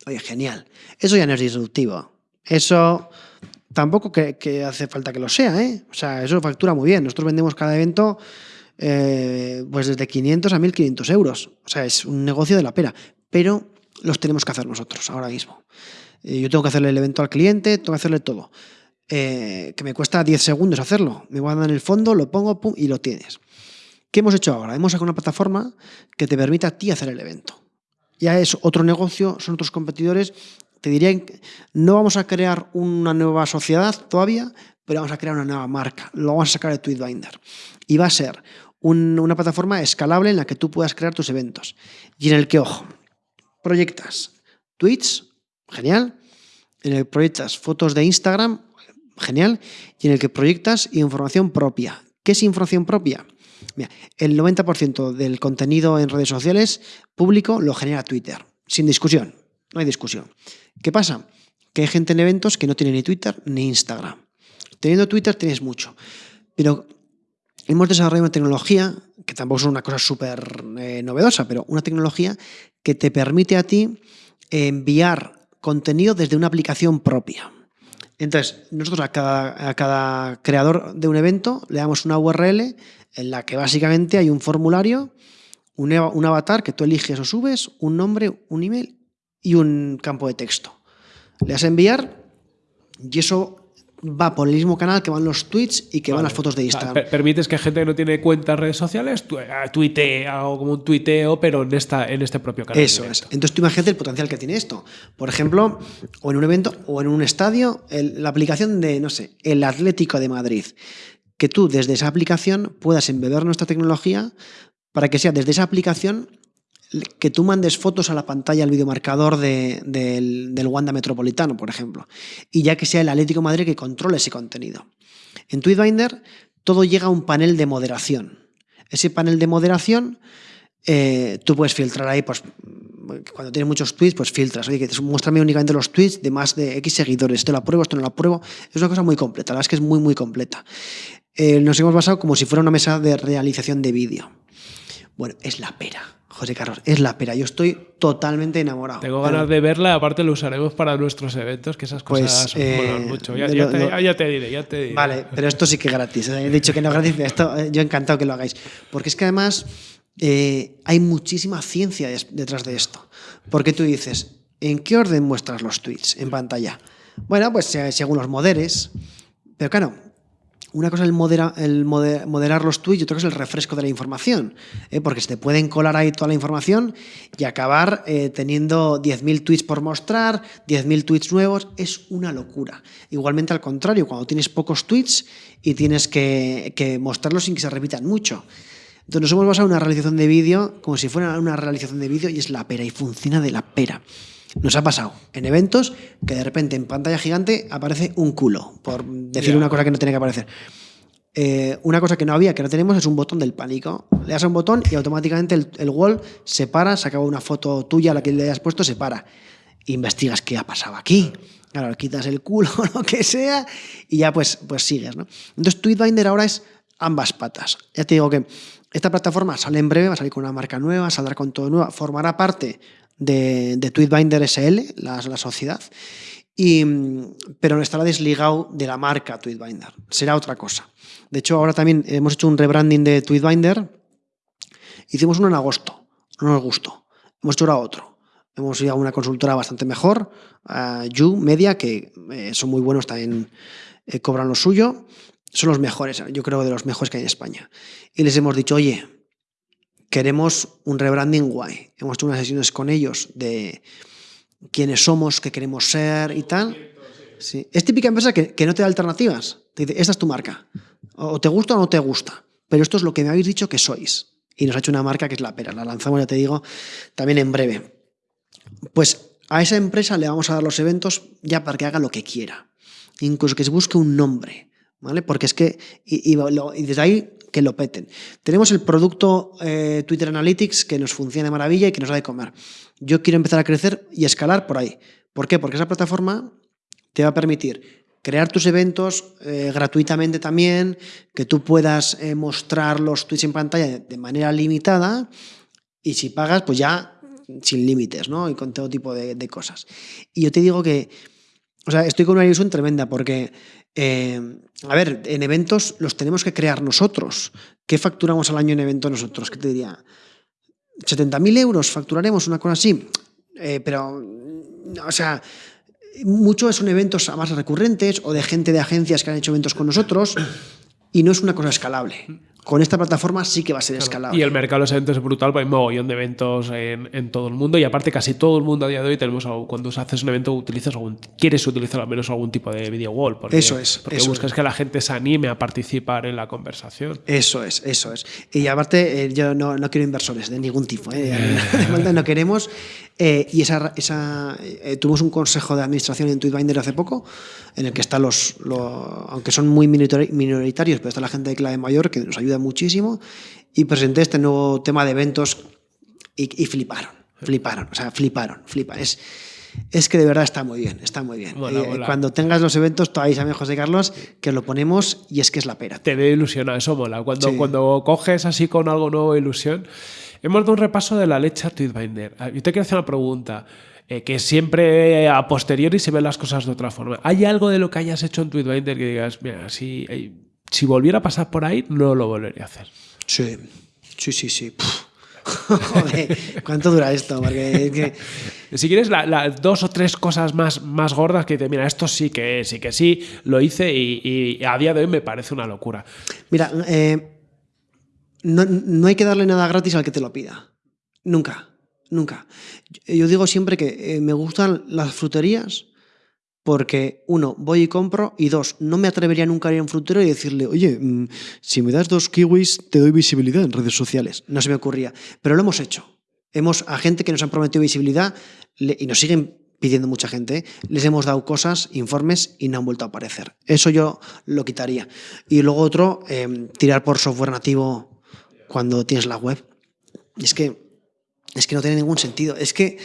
Oye, genial. Eso ya no es disruptivo. Eso tampoco que, que hace falta que lo sea, ¿eh? O sea, eso factura muy bien. Nosotros vendemos cada evento eh, pues desde 500 a 1500 euros. O sea, es un negocio de la pera. Pero los tenemos que hacer nosotros ahora mismo. Eh, yo tengo que hacerle el evento al cliente, tengo que hacerle todo. Eh, que me cuesta 10 segundos hacerlo. Me guardan el fondo, lo pongo pum, y lo tienes. ¿Qué hemos hecho ahora? Hemos sacado una plataforma que te permite a ti hacer el evento. Ya es otro negocio, son otros competidores. Te diría no vamos a crear una nueva sociedad todavía, pero vamos a crear una nueva marca. Lo vamos a sacar de Tweetbinder. Y va a ser un- una plataforma escalable en la que tú puedas crear tus eventos. Y en el que, ojo, proyectas tweets, genial. En el que proyectas fotos de Instagram, genial. Y en el que proyectas información propia. ¿Qué es información propia? Mira, el 90% del contenido en redes sociales público lo genera Twitter, sin discusión, no hay discusión. ¿Qué pasa? Que hay gente en eventos que no tiene ni Twitter ni Instagram. Teniendo Twitter tienes mucho, pero hemos desarrollado una tecnología, que tampoco es una cosa súper eh, novedosa, pero una tecnología que te permite a ti enviar contenido desde una aplicación propia. Entonces, nosotros a cada, creador de un evento le damos una URL en la que básicamente hay un formulario, un, un avatar que tú eliges o subes, un nombre, un email y un campo de texto. Le das a enviar y eso va por el mismo canal que van los tweets y que van las fotos de Instagram. per- Permites que gente que no tiene cuentas en redes sociales tu- ah, tuitee algo como un tuiteo, pero en, esta, en este propio canal. Eso es. Entonces tú imagínate el potencial que tiene esto. Por ejemplo, o en un evento o en un estadio, el- la aplicación de, no sé, el Atlético de Madrid. Que tú desde esa aplicación puedas embeber nuestra tecnología para que sea desde esa aplicación que tú mandes fotos a la pantalla al videomarcador de- del, del Wanda Metropolitano, por ejemplo. Y ya que sea el Atlético de Madrid que controle ese contenido. En Tweetbinder todo llega a un panel de moderación. Ese panel de moderación eh, tú puedes filtrar ahí, pues cuando tienes muchos tweets, pues filtras. Oye, que muéstrame únicamente los tweets de más de X seguidores. Esto lo apruebo, esto no lo apruebo. Es una cosa muy completa, la verdad es que es muy, muy completa. Eh, nos hemos basado como si fuera una mesa de realización de vídeo. Bueno, es la pera, José Carlos, es la pera. Yo estoy totalmente enamorado. Tengo ganas de verla, aparte lo usaremos para nuestros eventos, que esas Pues, cosas eh, molan mucho. Ya, de ya lo- te, lo- ya- te diré, ya te diré. Vale, pero esto sí que es gratis. He dicho que no es gratis, pero esto eh, yo encantado que lo hagáis. Porque es que además eh, hay muchísima ciencia detrás de esto. Porque tú dices, ¿en qué orden muestras los tweets en pantalla? Bueno, pues eh, según los moderes. Pero claro, una cosa es el, modera- el mode- moderar los tweets y otra cosa es el refresco de la información. ¿eh? Porque se te pueden colar ahí toda la información y acabar eh, teniendo 10.000 tweets por mostrar, 10.000 tweets nuevos. Es una locura. Igualmente al contrario, cuando tienes pocos tweets y tienes que, que mostrarlos sin que se repitan mucho. Entonces nos hemos basado en una realización de vídeo como si fuera una realización de vídeo y es la pera y funciona de la pera. Nos ha pasado en eventos que de repente en pantalla gigante aparece un culo, por decir una cosa que no tiene que aparecer. Eh, una cosa que no había, que no tenemos, es un botón del pánico. Le das a un botón y automáticamente el, el wall se para, se acaba una foto tuya, la que le hayas puesto, se para. Investigas qué ha pasado aquí. Claro, quitas el culo o lo que sea y ya pues, pues sigues. ¿no? Entonces Tweetbinder ahora es ambas patas. Ya te digo que esta plataforma sale en breve, va a salir con una marca nueva, saldrá con todo nuevo, formará parte de, de Tweetbinder SL, la, la sociedad, y, pero no estará desligado de la marca Tweetbinder. Será otra cosa. De hecho, ahora también hemos hecho un rebranding de Tweetbinder. Hicimos uno en agosto, no nos gustó. Hemos hecho ahora otro. Hemos ido a una consultora bastante mejor, a You Media, que eh, son muy buenos también, eh, cobran lo suyo. Son los mejores, yo creo de los mejores que hay en España. Y les hemos dicho, oye, queremos un rebranding guay. Hemos hecho unas sesiones con ellos de quiénes somos, qué queremos ser y tal. Es típica empresa que, que no te da alternativas. Te dice, esta es tu marca. O te gusta o no te gusta. Pero esto es lo que me habéis dicho que sois. Y nos ha hecho una marca que es la pera. La lanzamos, ya te digo, también en breve. Pues a esa empresa le vamos a dar los eventos ya para que haga lo que quiera. Incluso que se busque un nombre. ¿Vale? Porque es que, y desde ahí que lo peten. Tenemos el producto eh, Twitter Analytics que nos funciona de maravilla y que nos da de comer. Yo quiero empezar a crecer y escalar por ahí. ¿Por qué? Porque esa plataforma te va a permitir crear tus eventos eh, gratuitamente también, que tú puedas eh, mostrar los tweets en pantalla de, manera limitada y si pagas, pues ya sin límites, ¿no? Y con todo tipo de, de cosas. Y yo te digo que, o sea, estoy con una ilusión tremenda porque, eh, a ver, en eventos los tenemos que crear nosotros. ¿Qué facturamos al año en eventos nosotros? ¿Qué te diría? ¿70.000 euros facturaremos una cosa así? Eh, pero, o sea, muchos son eventos más recurrentes o de gente de agencias que han hecho eventos con nosotros y no es una cosa escalable. Con esta plataforma sí que va a ser escalable. Y el mercado de los eventos es brutal, porque hay mogollón de eventos en, en todo el mundo y aparte casi todo el mundo a día de hoy tenemos cuando haces un evento utilizas algún, quieres utilizar al menos algún tipo de video wall. Porque, Eso es, Porque eso buscas que la gente se anime a participar en la conversación. Eso es, eso es. Y aparte, eh, yo no, no quiero inversores de ningún tipo. ¿eh? no queremos. Eh, y esa, esa eh, tuvimos un consejo de administración en Tweetbinder hace poco, en el que están los, lo- aunque son muy minoritari- minoritarios, pero está la gente de clave mayor que nos ayuda muchísimo. Y presenté este nuevo tema de eventos y, y fliparon, fliparon, o sea, fliparon, flipan. Es, es que de verdad está muy bien, está muy bien. Eh. Cuando tengas los eventos, todavía a José Carlos, que lo ponemos y es que es la pera. Te veo ilusionado, eso mola. Cuando, Sí. cuando coges así con algo nuevo, ilusión. Hemos dado un repaso de la leche a Tweetbinder. Ah, Yo te quiero hacer una pregunta. eh, que siempre a posteriori se ven las cosas de otra forma. ¿Hay algo de lo que hayas hecho en Tweetbinder que digas, mira, si, eh, si volviera a pasar por ahí, no lo volvería a hacer? Sí, sí, sí, sí. Puf. Joder, ¿cuánto dura esto? Porque es que, Si quieres, la- las dos o tres cosas más, más gordas que dices, mira, esto sí que sí que sí, lo hice y, y a día de hoy me parece una locura. mira, eh, no, hay que darle nada gratis al que te lo pida. Nunca, nunca. Yo- digo siempre que eh, me gustan las fruterías porque, uno, voy y compro, y dos, no me atrevería nunca a ir a un frutero y decirle, oye, mm, si me das dos kiwis, te doy visibilidad en redes sociales. No se me ocurría. Pero lo hemos hecho. Hemos, a gente que nos han prometido visibilidad, y nos siguen pidiendo mucha gente, les hemos dado cosas, informes, y no han vuelto a aparecer. Eso yo lo quitaría. Y luego otro, eh, tirar por software nativo cuando tienes la web. Y es que, es que no tiene ningún sentido. Es que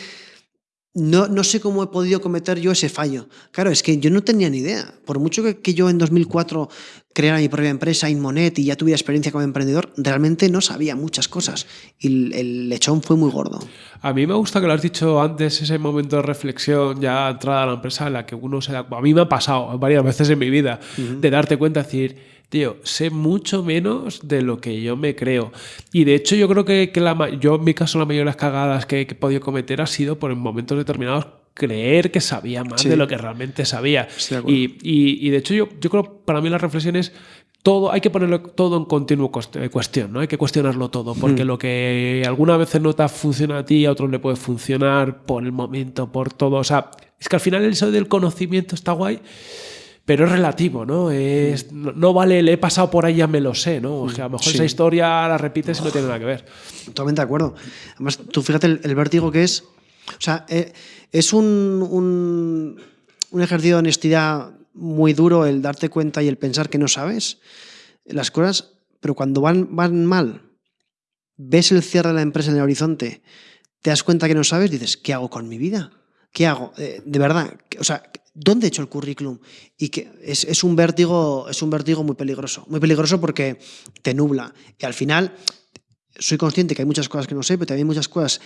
no, no sé cómo he podido cometer yo ese fallo. Claro, es que yo no tenía ni idea. Por mucho que, que yo en 2004 creara mi propia empresa, Inmonet, y ya tuviera experiencia como emprendedor, realmente no sabía muchas cosas. Y el, el lechón fue muy gordo. A mí me gusta que lo has dicho antes, ese momento de reflexión ya entrada a la empresa en la que uno se da... A mí me ha pasado varias veces en mi vida de darte cuenta, decir, tío, sé mucho menos de lo que yo me creo. Y de hecho yo creo que, que la, yo en mi caso la mayoría de las cagadas que, que he podido cometer ha sido por en momentos determinados creer que sabía más Sí. de lo que realmente sabía. De. Y, y- y de hecho yo, yo creo, para mí la reflexión es todo, hay que ponerlo todo en continuo eh, cuestión, ¿no? Hay que cuestionarlo todo, porque mm. lo que alguna veces no te funciona a ti, a otros le puede funcionar por el momento, por todo. O sea, es que al final el eso del conocimiento está guay, pero es relativo, ¿no? Es, no, vale, le he pasado por ahí, ya me lo sé, ¿no? O sea, a lo mejor esa historia la repites y no tiene nada que ver. Totalmente de acuerdo. Además, tú fíjate el, vértigo que es. O sea, eh, es un, un, un ejercicio de honestidad muy duro el darte cuenta y el pensar que no sabes las cosas, pero cuando van, van mal, ves el cierre de la empresa en el horizonte, te das cuenta que no sabes, dices, ¿qué hago con mi vida? ¿Qué hago? Eh, de verdad, o sea, ¿dónde he hecho el currículum? Y que es, es, un vértigo, es un vértigo muy peligroso. Muy peligroso porque te nubla. Y al final, soy consciente que hay muchas cosas que no sé, pero también hay muchas cosas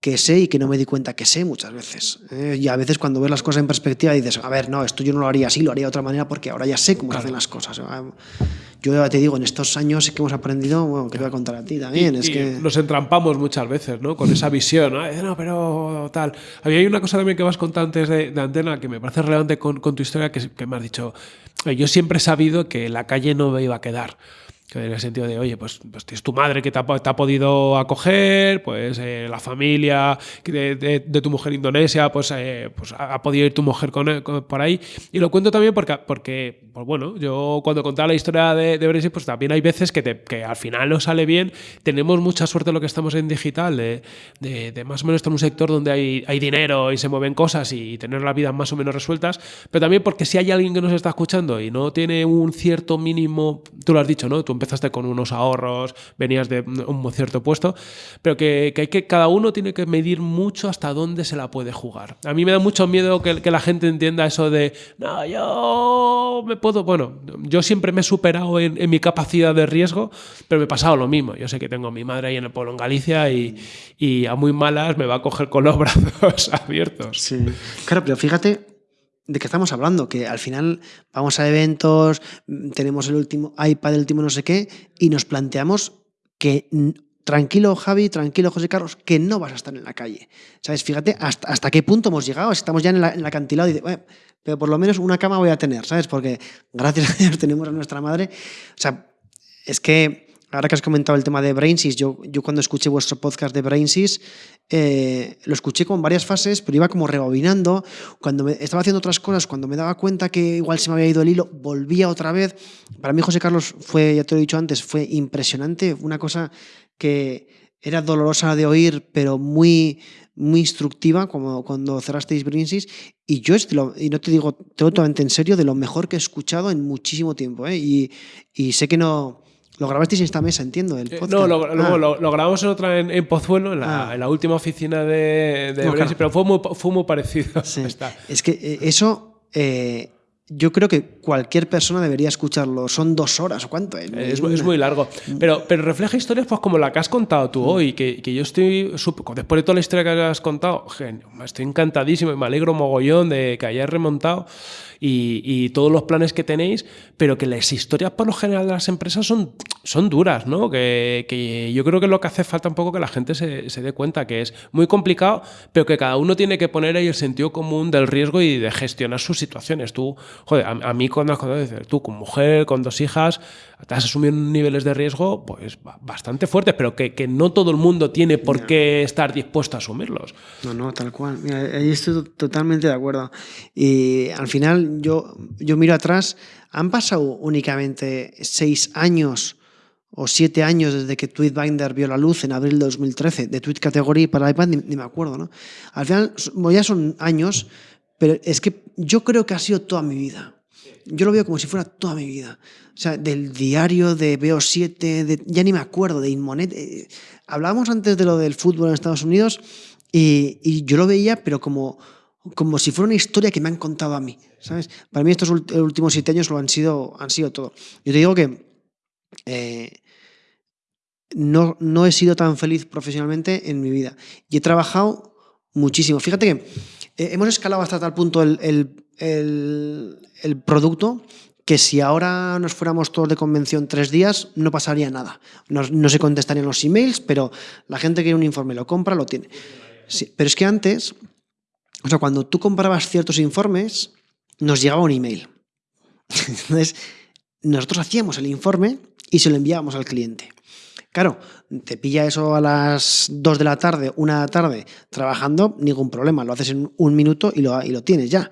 que sé y que no me di cuenta que sé muchas veces. ¿eh? Y a veces cuando ves las cosas en perspectiva dices, a ver, no, esto yo no lo haría así, lo haría de otra manera porque ahora ya sé cómo se hacen las cosas. Yo ya te digo, en estos años que hemos aprendido, bueno, que te voy a contar a ti también. es que... Nos entrampamos muchas veces, ¿no? Con esa visión, ¿no? pero tal. Había una cosa también que vas contando antes de, Antena que me parece relevante con, con tu historia, que, que me has dicho, yo siempre he sabido que la calle no me iba a quedar en el sentido de, oye, pues, pues tienes tu madre que te ha, te ha podido acoger, pues eh, la familia de, de, tu mujer indonesia, pues, eh, pues ha podido ir tu mujer con, por ahí. Y lo cuento también porque, porque pues bueno, yo cuando contaba la historia de, de Brexit, pues también hay veces que, te, que al final no sale bien. Tenemos mucha suerte lo que estamos en digital, de, de, más o menos estar en un sector donde hay, hay dinero y se mueven cosas y tener la vida más o menos resueltas, pero también porque si hay alguien que nos está escuchando y no tiene un cierto mínimo, tú lo has dicho, ¿no? Tú empezaste con unos ahorros, venías de un cierto puesto, pero que, que, hay que cada uno tiene que medir mucho hasta dónde se la puede jugar. A mí me da mucho miedo que, que la gente entienda eso de, no, yo me puedo, bueno, yo siempre me he superado en, en, mi capacidad de riesgo, pero me he pasado lo mismo. Yo sé que tengo a mi madre ahí en el pueblo en Galicia y, y a muy malas me va a coger con los brazos abiertos. Sí, claro, pero fíjate de qué estamos hablando, que al final vamos a eventos, tenemos el último iPad, el último no sé qué, y nos planteamos que tranquilo Javi, tranquilo José Carlos, que no vas a estar en la calle. ¿Sabes? Fíjate hasta, hasta qué punto hemos llegado, estamos ya en, la, en el acantilado y bueno, pero por lo menos una cama voy a tener, ¿sabes? Porque gracias a Dios tenemos a nuestra madre. O sea, es que ahora que has comentado el tema de Brainsys, yo, yo cuando escuché vuestro podcast de Brainsys, eh, lo escuché con varias fases, pero iba como rebobinando. Cuando me, estaba haciendo otras cosas, cuando me daba cuenta que igual se me había ido el hilo, volvía otra vez. Para mí, José Carlos, fue, ya te lo he dicho antes, fue impresionante, una cosa que era dolorosa de oír, pero muy, muy instructiva, como cuando cerrasteis Brainsys. Y yo, y no te digo totalmente en serio, de lo mejor que he escuchado en muchísimo tiempo. ¿eh? Y, y sé que no lo grabasteis en esta mesa, entiendo. El eh, no, lo, ah. lo, grabamos en otra en, Pozuelo, en la, ah. en la, última oficina de, de pero fue muy, fue muy parecido. Es que eh, eso eh, yo creo que cualquier persona debería escucharlo. Son dos horas o cuánto. Es, es, muy largo. Pero, pero refleja historias pues, como la que has contado tú mm. hoy, que, que yo estoy, después de toda la historia que has contado, estoy encantadísimo y me alegro mogollón de que hayas remontado y, todos los planes que tenéis, pero que las historias por lo general de las empresas son, son duras, ¿no? Que, que yo creo que lo que hace falta un poco que la gente se, se, dé cuenta que es muy complicado, pero que cada uno tiene que poner ahí el sentido común del riesgo y de gestionar sus situaciones. Tú, joder, a, mí cuando, cuando tú con mujer, con dos hijas, te has asumido niveles de riesgo pues bastante fuertes, pero que, que no todo el mundo tiene por qué estar dispuesto a asumirlos. No, no, tal cual. Mira, ahí estoy totalmente de acuerdo. Y al final yo, yo miro atrás, han pasado únicamente seis años o siete años desde que Tweetbinder vio la luz en abril de 2013, de Tweet Category para iPad, ni, me acuerdo, ¿no? Al final, ya son años, pero es que yo creo que ha sido toda mi vida. Yo lo veo como si fuera toda mi vida. O sea, del diario de BO7, de, ya ni me acuerdo, de Inmonet. Eh, hablábamos antes de lo del fútbol en Estados Unidos y, y yo lo veía, pero como como si fuera una historia que me han contado a mí, ¿sabes? Para mí estos últimos siete años lo han sido, han sido todo. Yo te digo que eh, no, no he sido tan feliz profesionalmente en mi vida y he trabajado muchísimo. Fíjate que eh, hemos escalado hasta tal punto el, el, el, producto que si ahora nos fuéramos todos de convención tres días, no pasaría nada. No, se contestarían los emails, pero la gente que quiere un informe lo compra, lo tiene. Pero es que antes o sea, cuando tú comprabas ciertos informes, nos llegaba un email. Entonces, nosotros hacíamos el informe y se lo enviábamos al cliente. Claro, te pilla eso a las 2 de la tarde, una de la tarde, trabajando, ningún problema, lo haces en un minuto y lo, y lo tienes ya.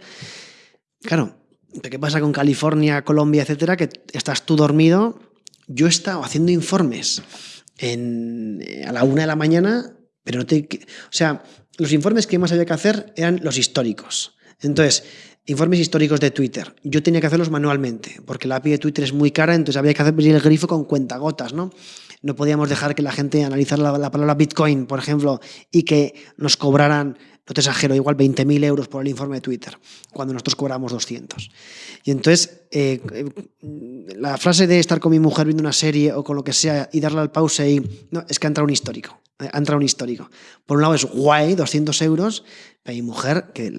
Claro, ¿qué pasa con California, Colombia, etcétera? Que estás tú dormido. Yo he estado haciendo informes a la una de la mañana, pero no te. O sea, los informes que más había que hacer eran los históricos. Entonces, informes históricos de Twitter. Yo tenía que hacerlos manualmente, porque la API de Twitter es muy cara, entonces había que hacer el grifo con cuentagotas, ¿no? No podíamos dejar que la gente analizara la, palabra Bitcoin, por ejemplo, y que nos cobraran, no te exagero, igual 20.000 euros por el informe de Twitter, cuando nosotros cobramos 200. Y entonces, eh, la frase de estar con mi mujer viendo una serie o con lo que sea y darle al pause y... No, es que ha entrado un histórico. Eh, ha entrado un histórico. Por un lado es guay, 200 euros, mi mujer, que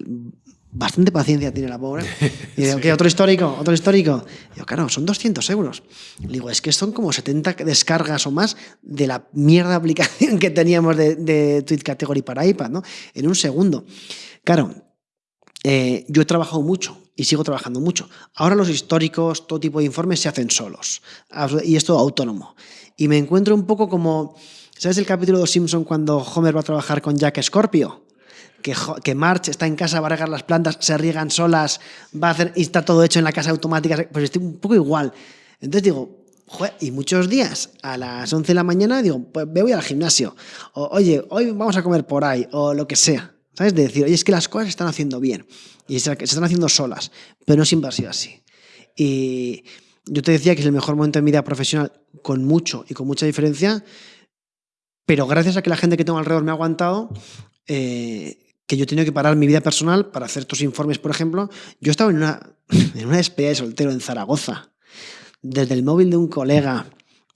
bastante paciencia tiene la pobre. Y digo, ¿qué? ¿Otro histórico? ¿Otro histórico? Y yo, claro, son 200 euros. Le digo, es que son como 70 descargas o más de la mierda aplicación que teníamos de, de Tweet Category para iPad, ¿no? En un segundo. Claro, eh, yo he trabajado mucho y sigo trabajando mucho. Ahora los históricos, todo tipo de informes se hacen solos. Y es todo autónomo. Y me encuentro un poco como, ¿sabes el capítulo de Simpson cuando Homer va a trabajar con Jack Scorpio? Que, March está en casa, va a regar las plantas, se riegan solas, va a hacer, y está todo hecho en la casa automática, pues estoy un poco igual. Entonces digo, y muchos días a las 11 de la mañana digo, pues me voy al gimnasio, o oye, hoy vamos a comer por ahí, o lo que sea. ¿Sabes? De decir, oye, es que las cosas se están haciendo bien y se, están haciendo solas, pero no siempre ha sido así. Y yo te decía que es el mejor momento de mi vida profesional con mucho y con mucha diferencia, pero gracias a que la gente que tengo alrededor me ha aguantado, eh, que yo he tenido que parar mi vida personal para hacer estos informes, por ejemplo. Yo estaba en una, en una despedida de soltero en Zaragoza, desde el móvil de un colega,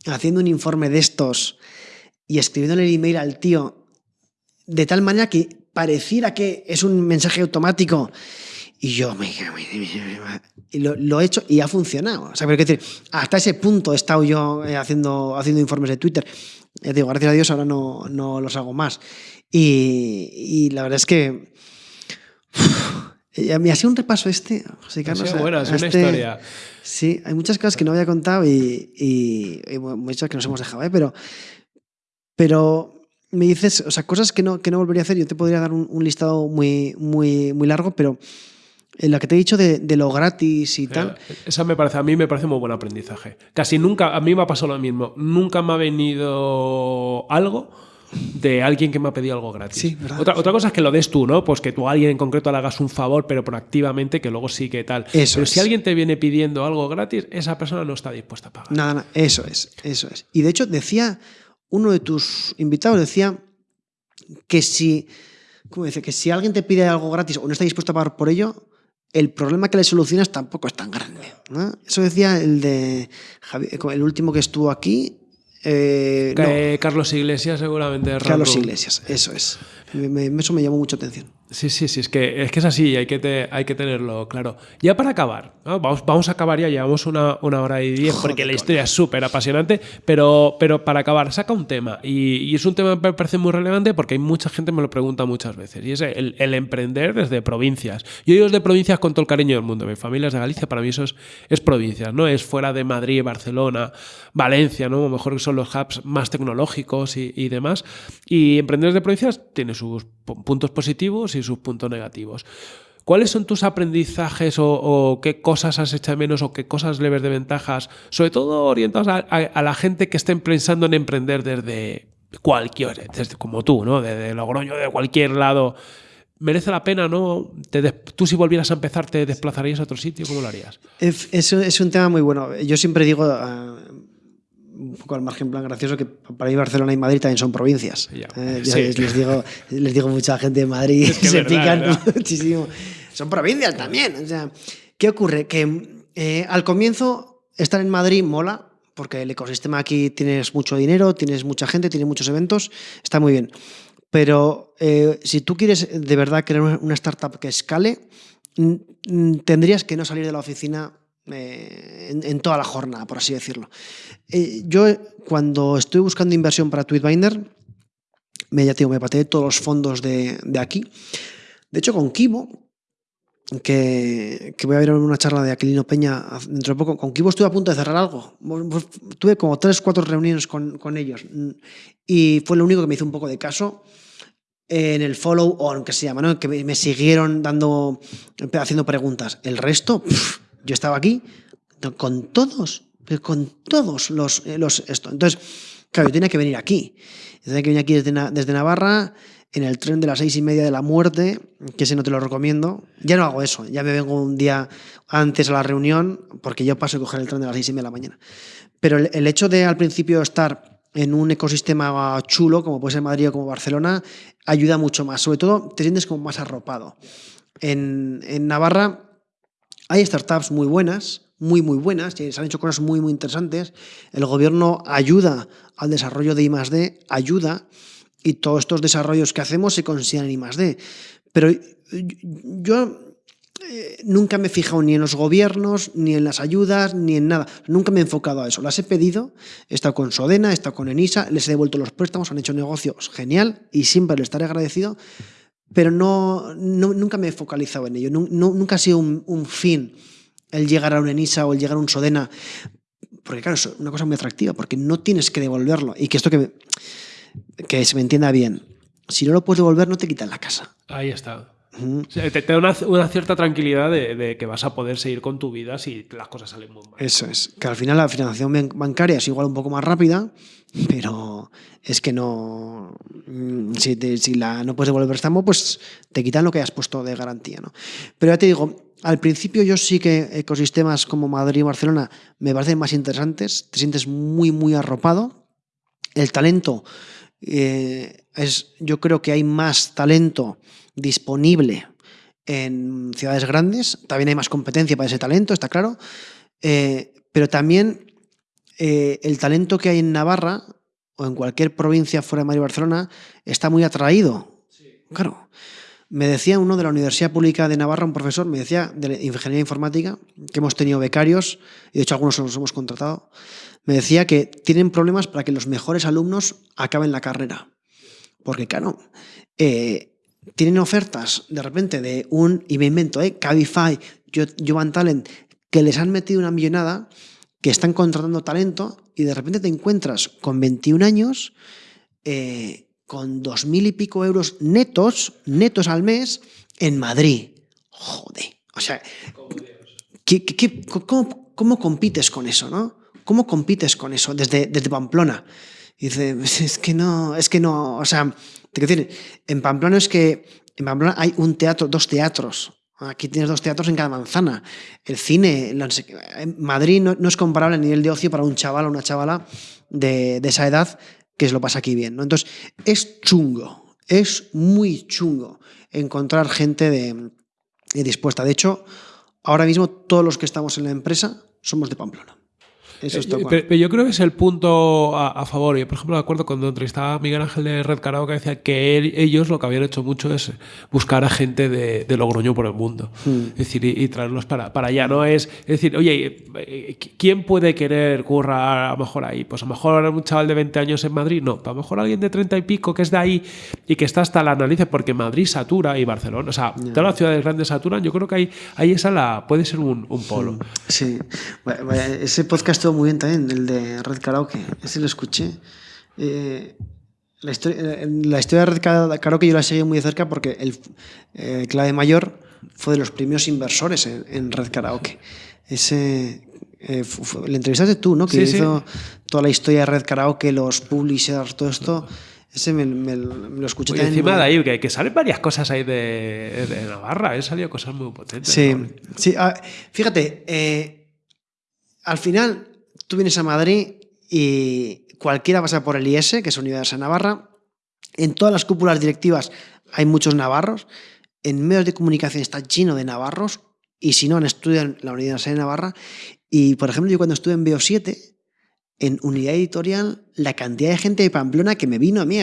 haciendo un informe de estos y escribiéndole el email al tío de tal manera que pareciera que es un mensaje automático. Y yo me, y lo, lo, he hecho y ha funcionado. O sea, pero decir, hasta ese punto he estado yo eh, haciendo, haciendo informes de Twitter. Ya digo, gracias a Dios ahora no, no los hago más. Y, la verdad es que. me hacía un repaso este, José Carlos. Sí, bueno, es una este historia. Sí, hay muchas cosas que no había contado y, y, muchas que nos hemos dejado, ¿eh? pero, pero me dices, o sea, cosas que no, que no volvería a hacer. Yo te podría dar un, listado muy, muy, muy largo, pero en la que te he dicho de, de, lo gratis y tal. Esa me parece, a mí me parece muy buen aprendizaje. Casi nunca, a mí me ha pasado lo mismo. Nunca me ha venido algo de alguien que me ha pedido algo gratis. otra, otra cosa es que lo des tú, ¿no? Pues que tú a alguien en concreto le hagas un favor, pero proactivamente, que luego sí que tal. Eso pero si alguien te viene pidiendo algo gratis, esa persona no está dispuesta a pagar. Nada, nada, eso es, eso es. Y de hecho decía, uno de tus invitados decía que si, ¿cómo dice? Que si alguien te pide algo gratis o no está dispuesto a pagar por ello, el problema que le solucionas tampoco es tan grande. Eso decía el de el último que estuvo aquí, eh, Carlos Iglesias seguramente. Carlos Iglesias, eso es. Eso me llamó mucha atención. Sí, sí, sí, es que es, que es así, hay que, hay que tenerlo claro. Ya para acabar, vamos, vamos a acabar ya, llevamos una, una hora y diez, porque la historia es súper apasionante, pero, pero para acabar, saca un tema, y, es un tema que me parece muy relevante porque hay mucha gente me lo pregunta muchas veces, y es el, el emprender desde provincias. Yo digo desde provincias con todo el cariño del mundo, mi familia es de Galicia, para mí eso es, es provincias, no es fuera de Madrid, Barcelona, Valencia, ¿no? a lo mejor son los hubs más tecnológicos y, y demás, y emprender desde provincias tiene sus puntos positivos y sus puntos negativos. ¿Cuáles son tus aprendizajes o, qué cosas has hecho menos o qué cosas le ves de ventajas, sobre todo orientados a, la gente que esté pensando en emprender desde cualquier, desde como tú, ¿no? Desde Logroño, de cualquier lado. ¿Merece la pena, no? ¿Tú si volvieras a empezar te desplazarías a otro sitio? ¿Cómo lo harías? Es, es un tema muy bueno. Yo siempre digo, ah, un poco al margen plan gracioso que para mí Barcelona y Madrid también son provincias. Eh, les, digo, les digo mucha gente de Madrid que se pican muchísimo. Son provincias también. O sea, ¿Qué ocurre? Que eh, al comienzo estar en Madrid mola, porque el ecosistema aquí tienes mucho dinero, tienes mucha gente, tienes muchos eventos, está muy bien. Pero eh, si tú quieres de verdad crear una startup que escale, tendrías que no salir de la oficina eh, en, toda la jornada, por así decirlo. Eh, yo cuando estoy buscando inversión para Tweetbinder, me, ya me pateé todos los fondos de, aquí. De hecho, con Kibo, que, que voy a ver una charla de Aquilino Peña dentro de poco. Con Kibo estuve a punto de cerrar algo. Tuve como tres, cuatro reuniones con, con ellos y fue lo único que me hizo un poco de caso en el follow on, que se llama, ¿no? que me siguieron dando, haciendo preguntas. El resto, yo estaba aquí con todos, con todos los, los esto. Entonces, claro, yo tenía que venir aquí. Tenía que venir aquí desde, desde Navarra en el tren de las seis y media de la muerte, que ese no te lo recomiendo. Ya no hago eso, ya me vengo un día antes a la reunión, porque yo paso a coger el tren de las seis y media de la mañana. Pero el, hecho de al principio estar en un ecosistema chulo, como puede ser Madrid o como Barcelona, ayuda mucho más. Sobre todo, te sientes como más arropado. En, en Navarra hay startups muy buenas, muy, muy buenas, se han hecho cosas muy, muy interesantes. El gobierno ayuda al desarrollo de I+.D., ayuda, y todos estos desarrollos que hacemos se consideran I+.D. Pero yo eh, nunca me he fijado ni en los gobiernos, ni en las ayudas, ni en nada. Nunca me he enfocado a eso. Las he pedido, he estado con Sodena, he estado con Enisa, les he devuelto los préstamos, han hecho negocios genial y siempre les estaré agradecido, pero no, nunca me he focalizado en ello. nunca ha sido un, un, fin el llegar a un Enisa o el llegar a un Sodena, porque claro, es una cosa muy atractiva, porque no tienes que devolverlo. Y que esto que que se me entienda bien, si no lo puedes devolver, no te quitan la casa. Ahí está. te, da una, cierta tranquilidad de, que vas a poder seguir con tu vida si las cosas salen muy mal. Eso es. Que al final la financiación bancaria es igual un poco más rápida, pero es que no. Mm, si, la, no puedes devolver el préstamo, pues te quitan lo que has puesto de garantía. ¿no? Pero ya te digo, al principio yo sí que ecosistemas como Madrid y Barcelona me parecen más interesantes. Te sientes muy, muy arropado. El talento eh, es, yo creo que hay más talento disponible en ciudades grandes, también hay más competencia para ese talento, está claro, eh, pero también eh, el talento que hay en Navarra o en cualquier provincia fuera de Madrid Barcelona está muy atraído. Claro. Me decía uno de la Universidad Pública de Navarra, un profesor, me decía de ingeniería informática, que hemos tenido becarios, y de hecho algunos los hemos contratado, me decía que tienen problemas para que los mejores alumnos acaben la carrera. Porque, claro, eh, tienen ofertas de repente de un, y me invento, eh, Cabify, Jovan Talent, que les han metido una millonada, que están contratando talento, y de repente te encuentras con 21 años, eh, con dos mil y pico euros netos, netos al mes, en Madrid. Joder. O sea, cómo, cómo compites con eso, no? ¿Cómo compites con eso desde, desde Pamplona? Y dice, es que no, es que no, o sea, te quiero decir, en Pamplona es que en Pamplona hay un teatro, dos teatros. Aquí tienes dos teatros en cada manzana. El cine, en Madrid no, es comparable a nivel de ocio para un chaval o una chavala de, de esa edad que se lo pasa aquí bien. ¿no? Entonces, es chungo, es muy chungo encontrar gente de, dispuesta. De hecho, ahora mismo todos los que estamos en la empresa somos de Pamplona. Eso eh, pero, yo creo que es el punto a, favor. Yo, por ejemplo, me acuerdo cuando entrevistaba a Miguel Ángel de Red que decía que ellos lo que habían hecho mucho es buscar a gente de, de Logroño por el mundo. Hmm. Es decir, y, traerlos para, para allá. No es, es decir, oye, eh, ¿quién puede querer currar a lo mejor ahí? Pues a lo mejor un chaval de 20 años en Madrid, no. A lo mejor alguien de 30 y pico que es de ahí y que está hasta la nariz, porque Madrid satura y Barcelona. O sea, todas las ciudades grandes saturan. Yo creo que ahí, ahí esa la, puede ser un, un polo. Sí. Ese podcast muy bien también, el de Red Karaoke. Ese lo escuché. Eh, la, historia, eh, la historia de Red Karaoke yo la seguí muy de cerca porque el eh, Clave Mayor fue de los primeros inversores en, Red Karaoke. Ese, eh, le entrevistaste tú, ¿no? Que hizo toda la historia de Red Karaoke, los publishers, todo esto. Ese me, lo escuché también. encima de ahí, que, que, salen varias cosas ahí de, de Navarra, han salido cosas muy potentes. Sí, sí. Ah, fíjate, al final Tú vienes a Madrid y cualquiera pasa por el IS, que es Universidad de Navarra. En todas las cúpulas directivas hay muchos navarros. En medios de comunicación está lleno de navarros. Y si no, han estudiado en la Universidad de Navarra. Y, por ejemplo, yo cuando estuve en BO7, en unidad editorial, la cantidad de gente de Pamplona que me vino a mí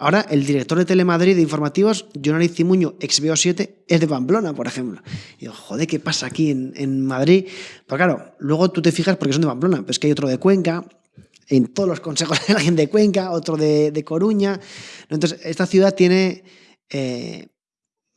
Ahora, el director de Telemadrid de informativos, Jonari Cimuño, ex 7 es de Pamplona, por ejemplo. Y digo, joder, ¿qué pasa aquí en, Madrid? Pero claro, luego tú te fijas porque son de Pamplona, pero es que hay otro de Cuenca, en todos los consejos hay alguien de Cuenca, otro de, Coruña. Entonces, esta ciudad tiene... Eh,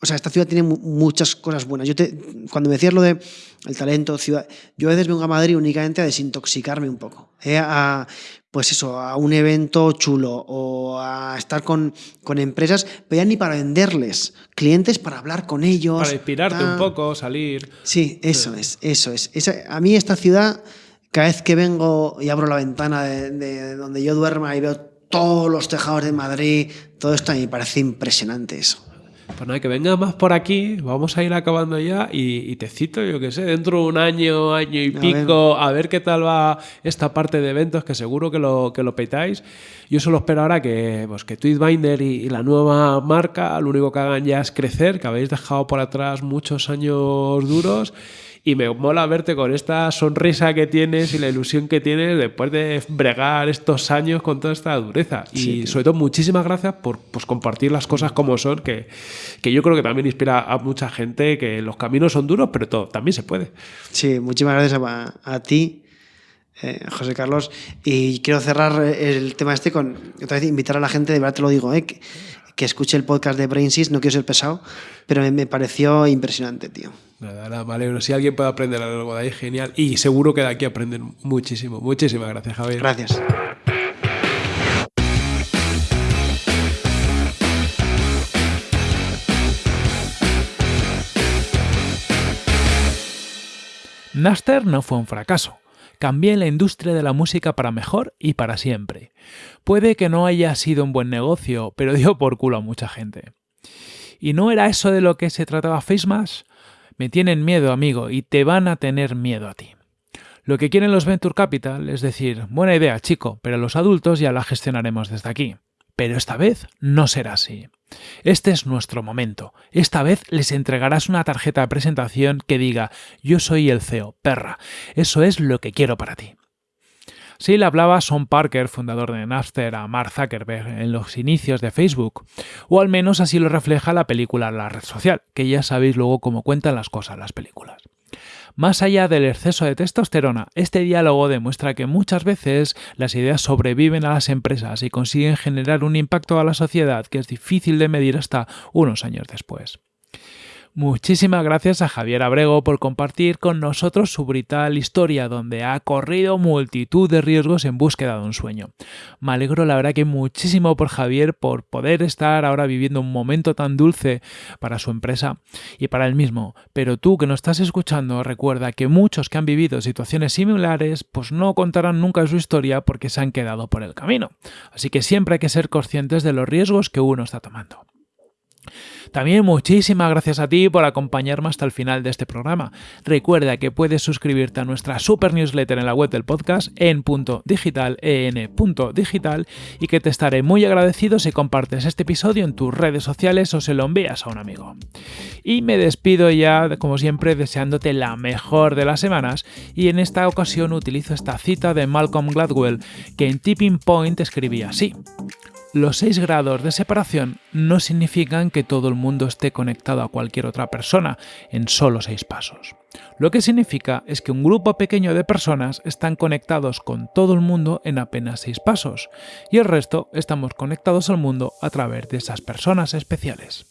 o sea, esta ciudad tiene muchas cosas buenas. Yo te, cuando me decías lo de el talento, ciudad, yo a veces vengo a Madrid únicamente a desintoxicarme un poco, ¿eh? a, pues eso, a un evento chulo o a estar con, con empresas, pero ya ni para venderles, clientes para hablar con ellos. Para inspirarte un poco, salir. Sí, eso es, eso es. a mí esta ciudad, cada vez que vengo y abro la ventana de, de donde yo duerma y veo todos los tejados de Madrid, todo esto a mí me parece impresionante eso. Pues nada, que venga más por aquí, vamos a ir acabando ya y, te cito, yo que sé, dentro de un año, año y pico, a ver qué tal va esta parte de eventos, que seguro que lo, que lo petáis. Yo solo espero ahora que, pues, que Tweetbinder y, y la nueva marca, lo único que hagan ya es crecer, que habéis dejado por atrás muchos años duros y me mola verte con esta sonrisa que tienes y la ilusión que tienes después de bregar estos años con toda esta dureza. y sobre todo, muchísimas gracias por pues, compartir las cosas como son, que, que yo creo que también inspira a mucha gente que los caminos son duros, pero todo también se puede. Sí, muchísimas gracias a, ti. Eh, José Carlos, y quiero cerrar el tema este con otra vez invitar a la gente, de verdad te lo digo, eh, que, que escuche el podcast de Brainsys, no quiero ser pesado, pero me, pareció impresionante, tío. Nada, nada, vale. Si alguien puede aprender algo de ahí, genial. Y seguro que de aquí aprenden muchísimo. Muchísimas gracias, Javier. Gracias. Naster no fue un fracaso cambié la industria de la música para mejor y para siempre. Puede que no haya sido un buen negocio, pero dio por culo a mucha gente. ¿Y no era eso de lo que se trataba FaceMash? Me tienen miedo, amigo, y te van a tener miedo a ti. Lo que quieren los Venture Capital es decir, buena idea, chico, pero los adultos ya la gestionaremos desde aquí. Pero esta vez no será así. Este es nuestro momento. Esta vez les entregarás una tarjeta de presentación que diga yo soy el CEO, perra. Eso es lo que quiero para ti. Sí le hablaba Son Parker, fundador de Napster, a Mark Zuckerberg en los inicios de Facebook, o al menos así lo refleja la película La red social, que ya sabéis luego cómo cuentan las cosas las películas. Más allá del exceso de testosterona, este diálogo demuestra que muchas veces las ideas sobreviven a las empresas y consiguen generar un impacto a la sociedad que es difícil de medir hasta unos años después. Muchísimas gracias a Javier Abrego por compartir con nosotros su brutal historia, donde ha corrido multitud de riesgos en búsqueda de un sueño. Me alegro la verdad que muchísimo por Javier por poder estar ahora viviendo un momento tan dulce para su empresa y para él mismo. Pero tú que nos estás escuchando, recuerda que muchos que han vivido situaciones similares, pues no contarán nunca su historia porque se han quedado por el camino. Así que siempre hay que ser conscientes de los riesgos que uno está tomando. También muchísimas gracias a ti por acompañarme hasta el final de este programa. Recuerda que puedes suscribirte a nuestra super newsletter en la web del podcast en punto digital, en punto digital, y que te estaré muy agradecido si compartes este episodio en tus redes sociales o se lo envías a un amigo. Y me despido ya, como siempre, deseándote la mejor de las semanas, y en esta ocasión utilizo esta cita de Malcolm Gladwell, que en Tipping Point escribía así. Los 6 grados de separación no significan que todo el mundo esté conectado a cualquier otra persona en solo 6 pasos. Lo que significa es que un grupo pequeño de personas están conectados con todo el mundo en apenas 6 pasos, y el resto estamos conectados al mundo a través de esas personas especiales.